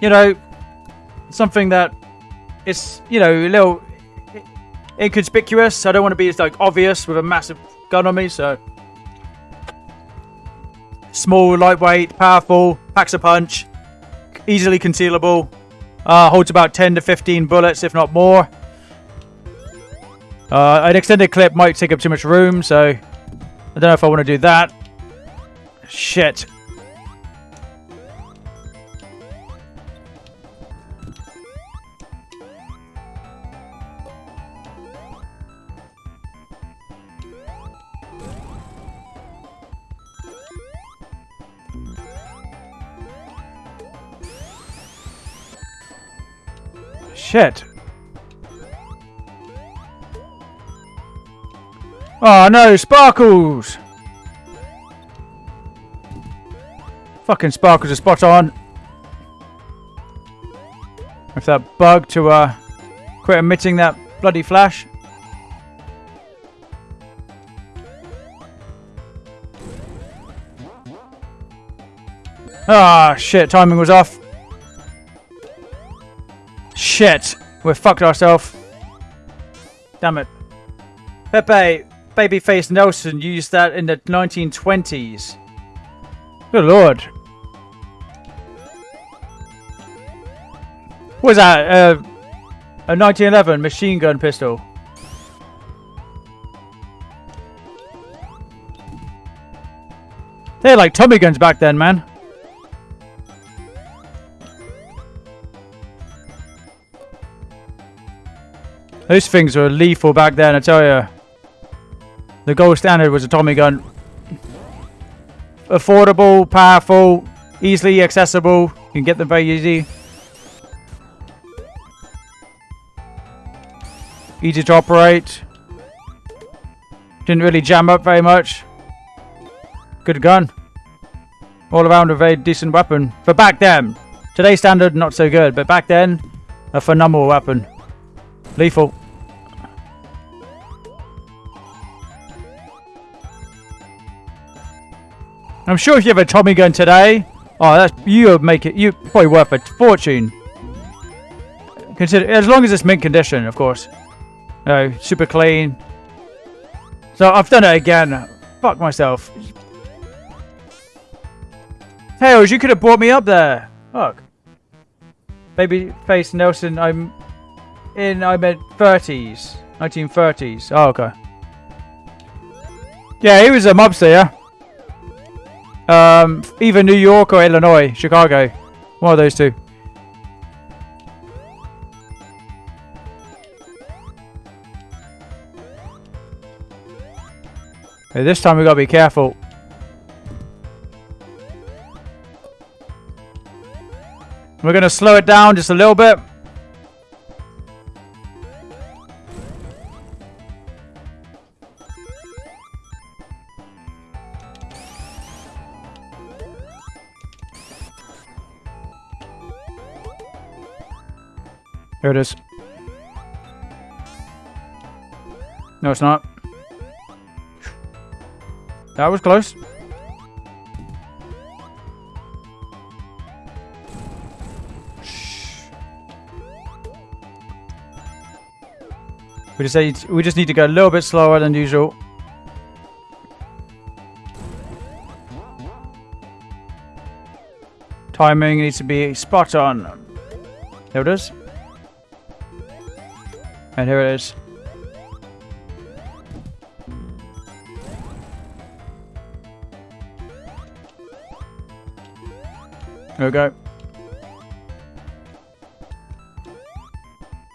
you know, something that is, you know, a little inconspicuous. I don't want to be as, like obvious with a massive gun on me, so. Small, lightweight, powerful, packs a punch, easily concealable, uh, holds about 10 to 15 bullets, if not more. Uh, an extended clip might take up too much room, so I don't know if I want to do that. Shit. Shit. Oh no, Sparkles! Fucking Sparkles are spot on. With that bug to uh, quit emitting that bloody flash. Ah, shit, timing was off. Shit, we've fucked ourselves. Damn it. Pepe, Babyface Nelson used that in the 1920s. Good lord. What was that? Uh, a 1911 machine gun pistol. They had like Tommy guns back then, man. Those things were lethal back then, I tell you. The gold standard was a Tommy gun. Affordable, powerful, easily accessible. You can get them very easy. Easy to operate. Didn't really jam up very much. Good gun. All around a very decent weapon. For back then. Today's standard, not so good. But back then, a phenomenal weapon. Lethal. I'm sure if you have a Tommy gun today, oh, that's you would make it you probably worth a fortune. Consider as long as it's mint condition, of course. No, super clean. So I've done it again. Fuck myself. Tails, you could have brought me up there. Fuck. Babyface Nelson, I'm in. I'm at 30s, 1930s. Oh, okay. Yeah, he was a mobster, yeah. Um, either New York or Illinois, Chicago. One of those two. Okay, this time we gotta be careful. We're gonna slow it down just a little bit. There it is. No, it's not. That was close. We just need, we just need to go a little bit slower than usual. Timing needs to be spot on. There it is. And here it is. There we go.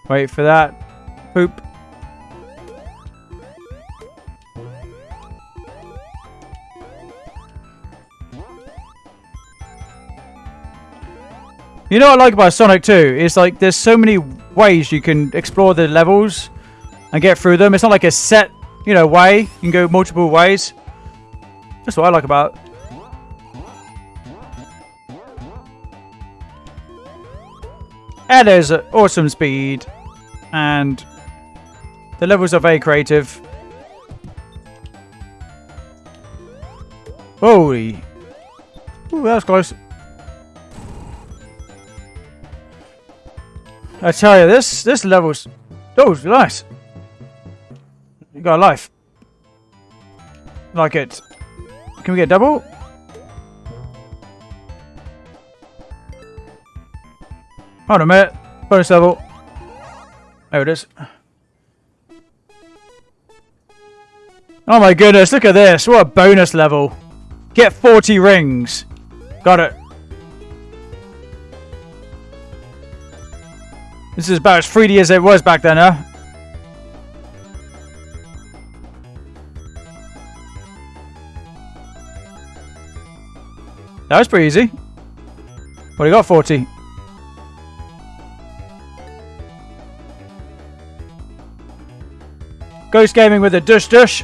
Wait for that. Poop. You know what I like about Sonic 2? Is like there's so many ways you can explore the levels and get through them. It's not like a set, you know, way. You can go multiple ways. That's what I like about. And there's awesome speed. And the levels are very creative. Holy. Ooh, that was close. I tell you, this this level's oh nice. You got a life. Like it. Can we get double? Hold on a minute. Bonus level. There it is. Oh my goodness, look at this. What a bonus level. Get 40 rings. Got it. This is about as 3D as it was back then, huh? That was pretty easy. What do you got, 40? Ghost Gaming with a dush dush.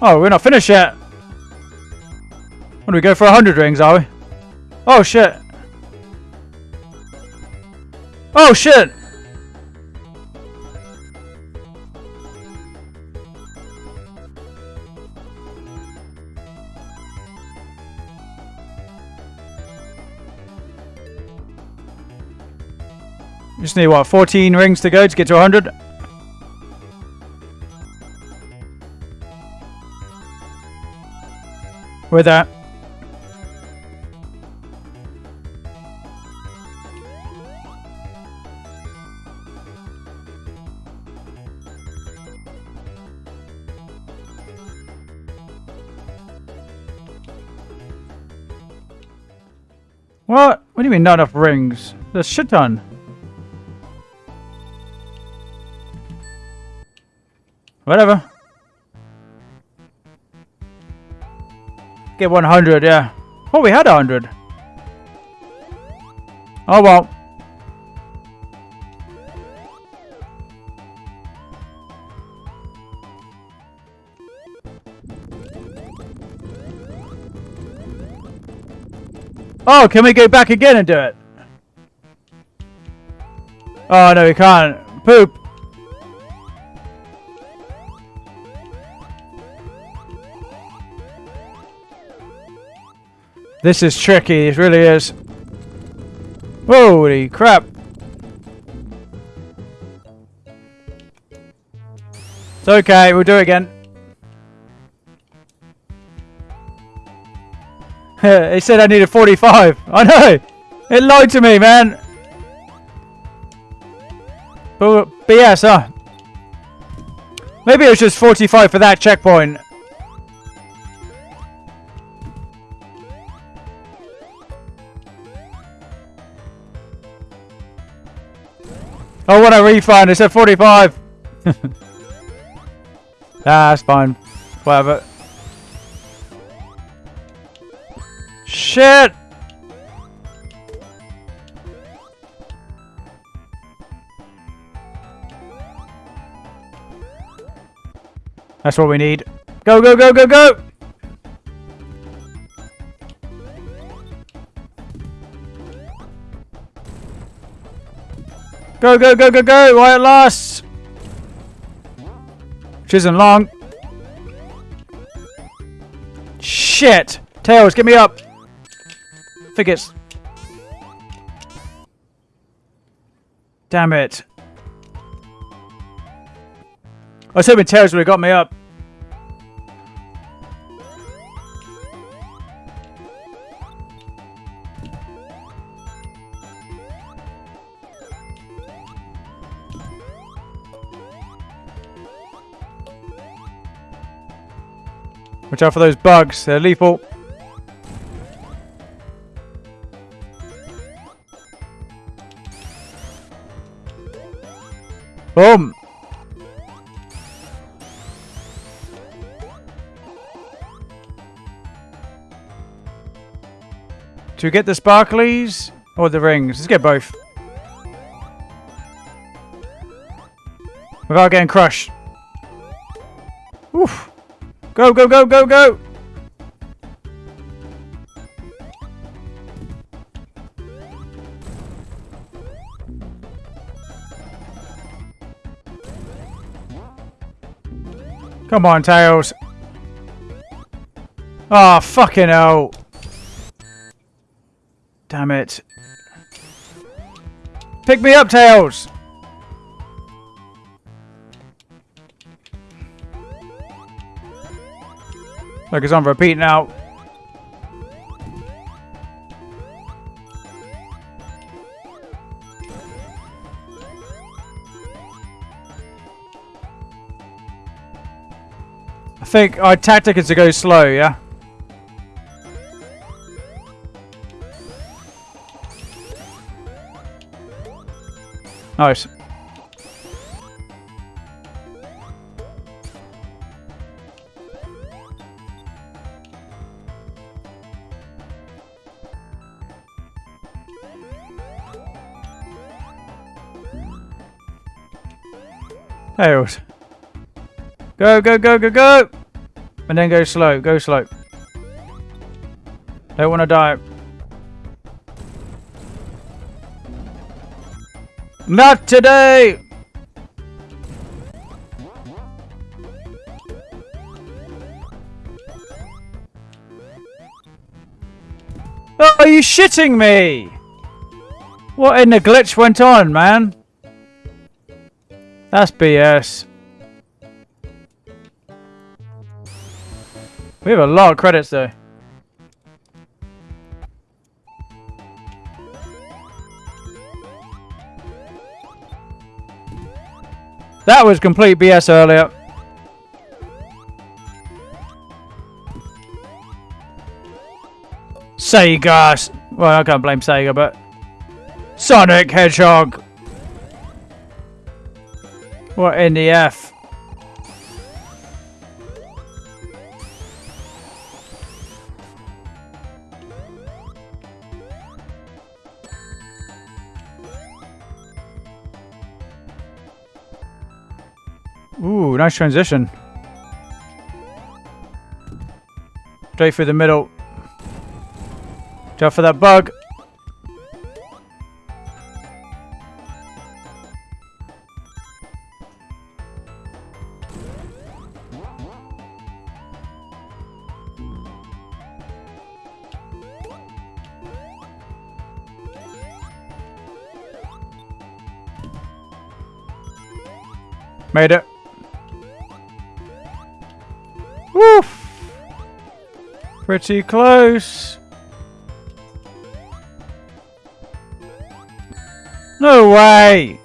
Oh, we're not finished yet. What do we go for 100 rings, are we? Oh, shit. Oh, shit! Just need, what, 14 rings to go to get to 100? With that. What? Do you mean not enough rings? There's shit ton. Whatever. Get 100, yeah. Oh, we had 100. Oh, well. Oh, can we go back again and do it? Oh, no, we can't. Poop. This is tricky, it really is. Holy crap. It's okay, we'll do it again. he said I needed 45. I know! It lied to me, man! But BS, huh? Maybe it was just 45 for that checkpoint. I want a refund. It said 45. ah, that's fine. Whatever. Shit! That's what we need. Go, go, go, go, go! Go, go, go, go, go! While it lasts! Which isn't long. Shit! Tails, get me up! I. Damn it. I was hoping Tails would have got me up. Watch out for those bugs. They're lethal. Boom. To get the sparklies or the rings? Let's get both. Without getting crushed. Oof. Go, go, go, go, go! Come on, Tails. Oh, fucking hell. Damn it. Pick me up, Tails! Look, it's on repeat now. Think our tactic is to go slow, yeah? Nice. Go, go, go, go, go! And then go slow, go slow. Don't want to die. Not today! Oh, are you shitting me? What in the glitch went on, man? That's BS. We have a lot of credits though. That was complete BS earlier. Sega. Well, I can't blame Sega, but Sonic Hedgehog. What in the F? Ooh, nice transition. Straight through the middle. Watch for that bug. Made it. Woof! Pretty close. No way!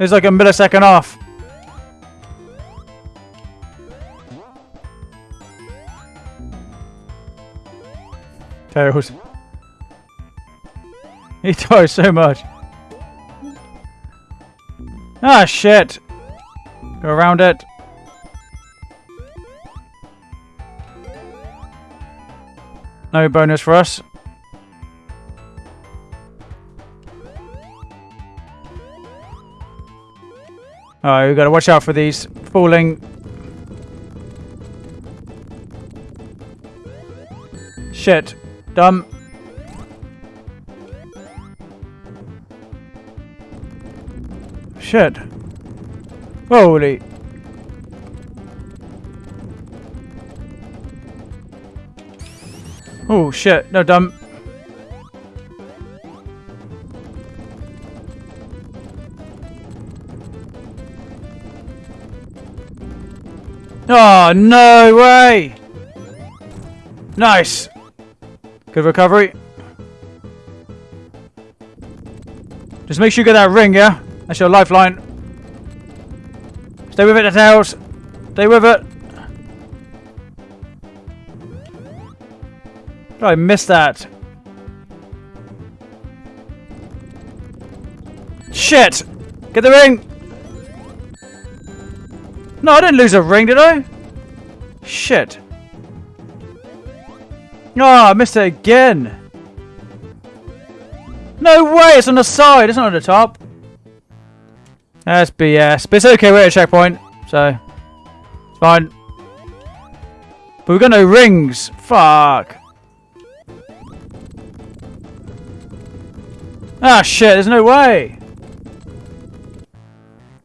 It's like a millisecond off. Tails. He dies so much. Ah, shit. Go around it. No bonus for us. Alright, we've gotta watch out for these falling. Shit. Dumb. Shit. Holy. Oh shit, no dumb. Oh, no way! Nice! Good recovery. Just make sure you get that ring, yeah? That's your lifeline. Stay with it, Tails. Stay with it. Oh, I missed that. Shit! Get the ring! No, I didn't lose a ring, did I? Shit. Oh, I missed it again. No way, it's on the side, it's not on the top. That's BS. But it's okay, we're at a checkpoint, so it's fine. But we've got no rings. Fuck. Ah, shit, there's no way.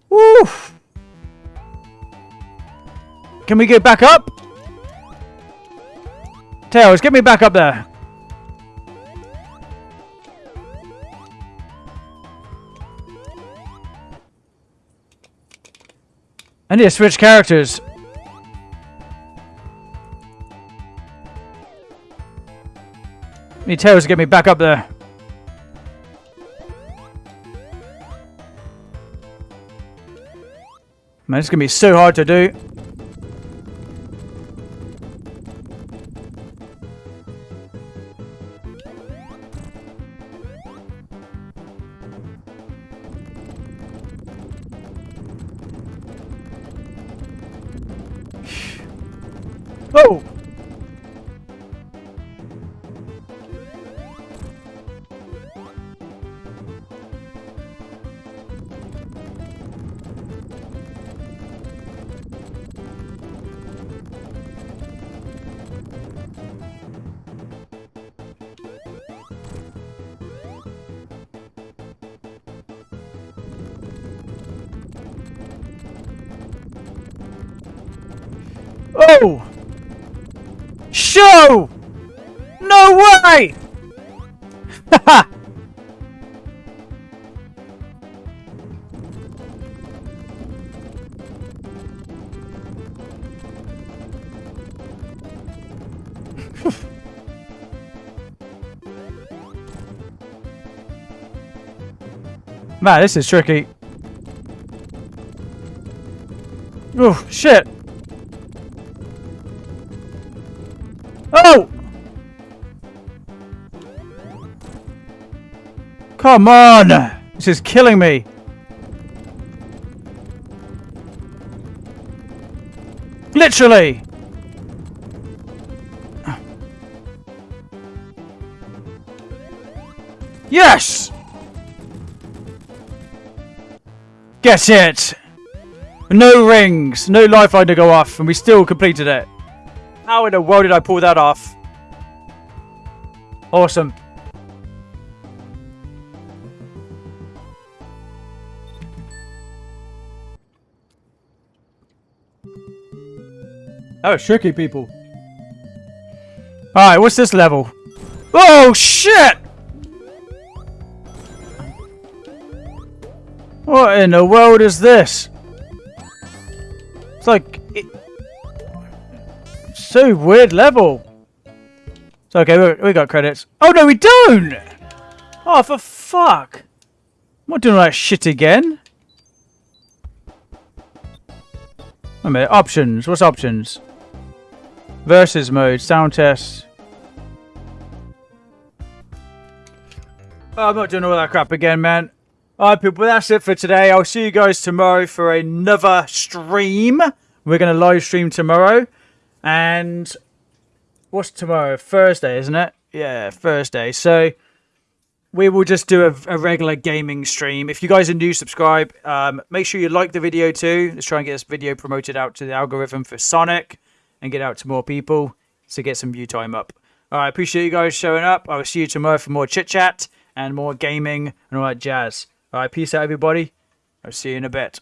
Woof. Can we get back up? Tails, get me back up there. I need to switch characters. need Tails to get me back up there. Man, it's gonna be so hard to do. Way! Haha! Man, this is tricky. Oh, shit. Come on! This is killing me. Literally! Yes! Get it! No rings, no lifeline to go off, and we still completed it. How in the world did I pull that off? Awesome. That was tricky, people. Alright, what's this level? Oh, shit! What in the world is this? It's like... It, so weird level. It's okay, we, got credits. Oh, no, we don't! Oh, for fuck. I'm not doing all that shit again. Wait a minute, options. What's options? Versus mode, sound test. Oh, I'm not doing all that crap again, man. Alright, people, that's it for today. I'll see you guys tomorrow for another stream. We're going to live stream tomorrow. And what's tomorrow? Thursday, isn't it? Yeah, Thursday. So we will just do a, a, regular gaming stream. If you guys are new, subscribe. Um, make sure you like the video too. Let's try and get this video promoted out to the algorithm for Sonic and get out to more people to get some view time up. All right, appreciate you guys showing up. I will see you tomorrow for more chit chat and more gaming and all that jazz. All right, peace out, everybody. I'll see you in a bit.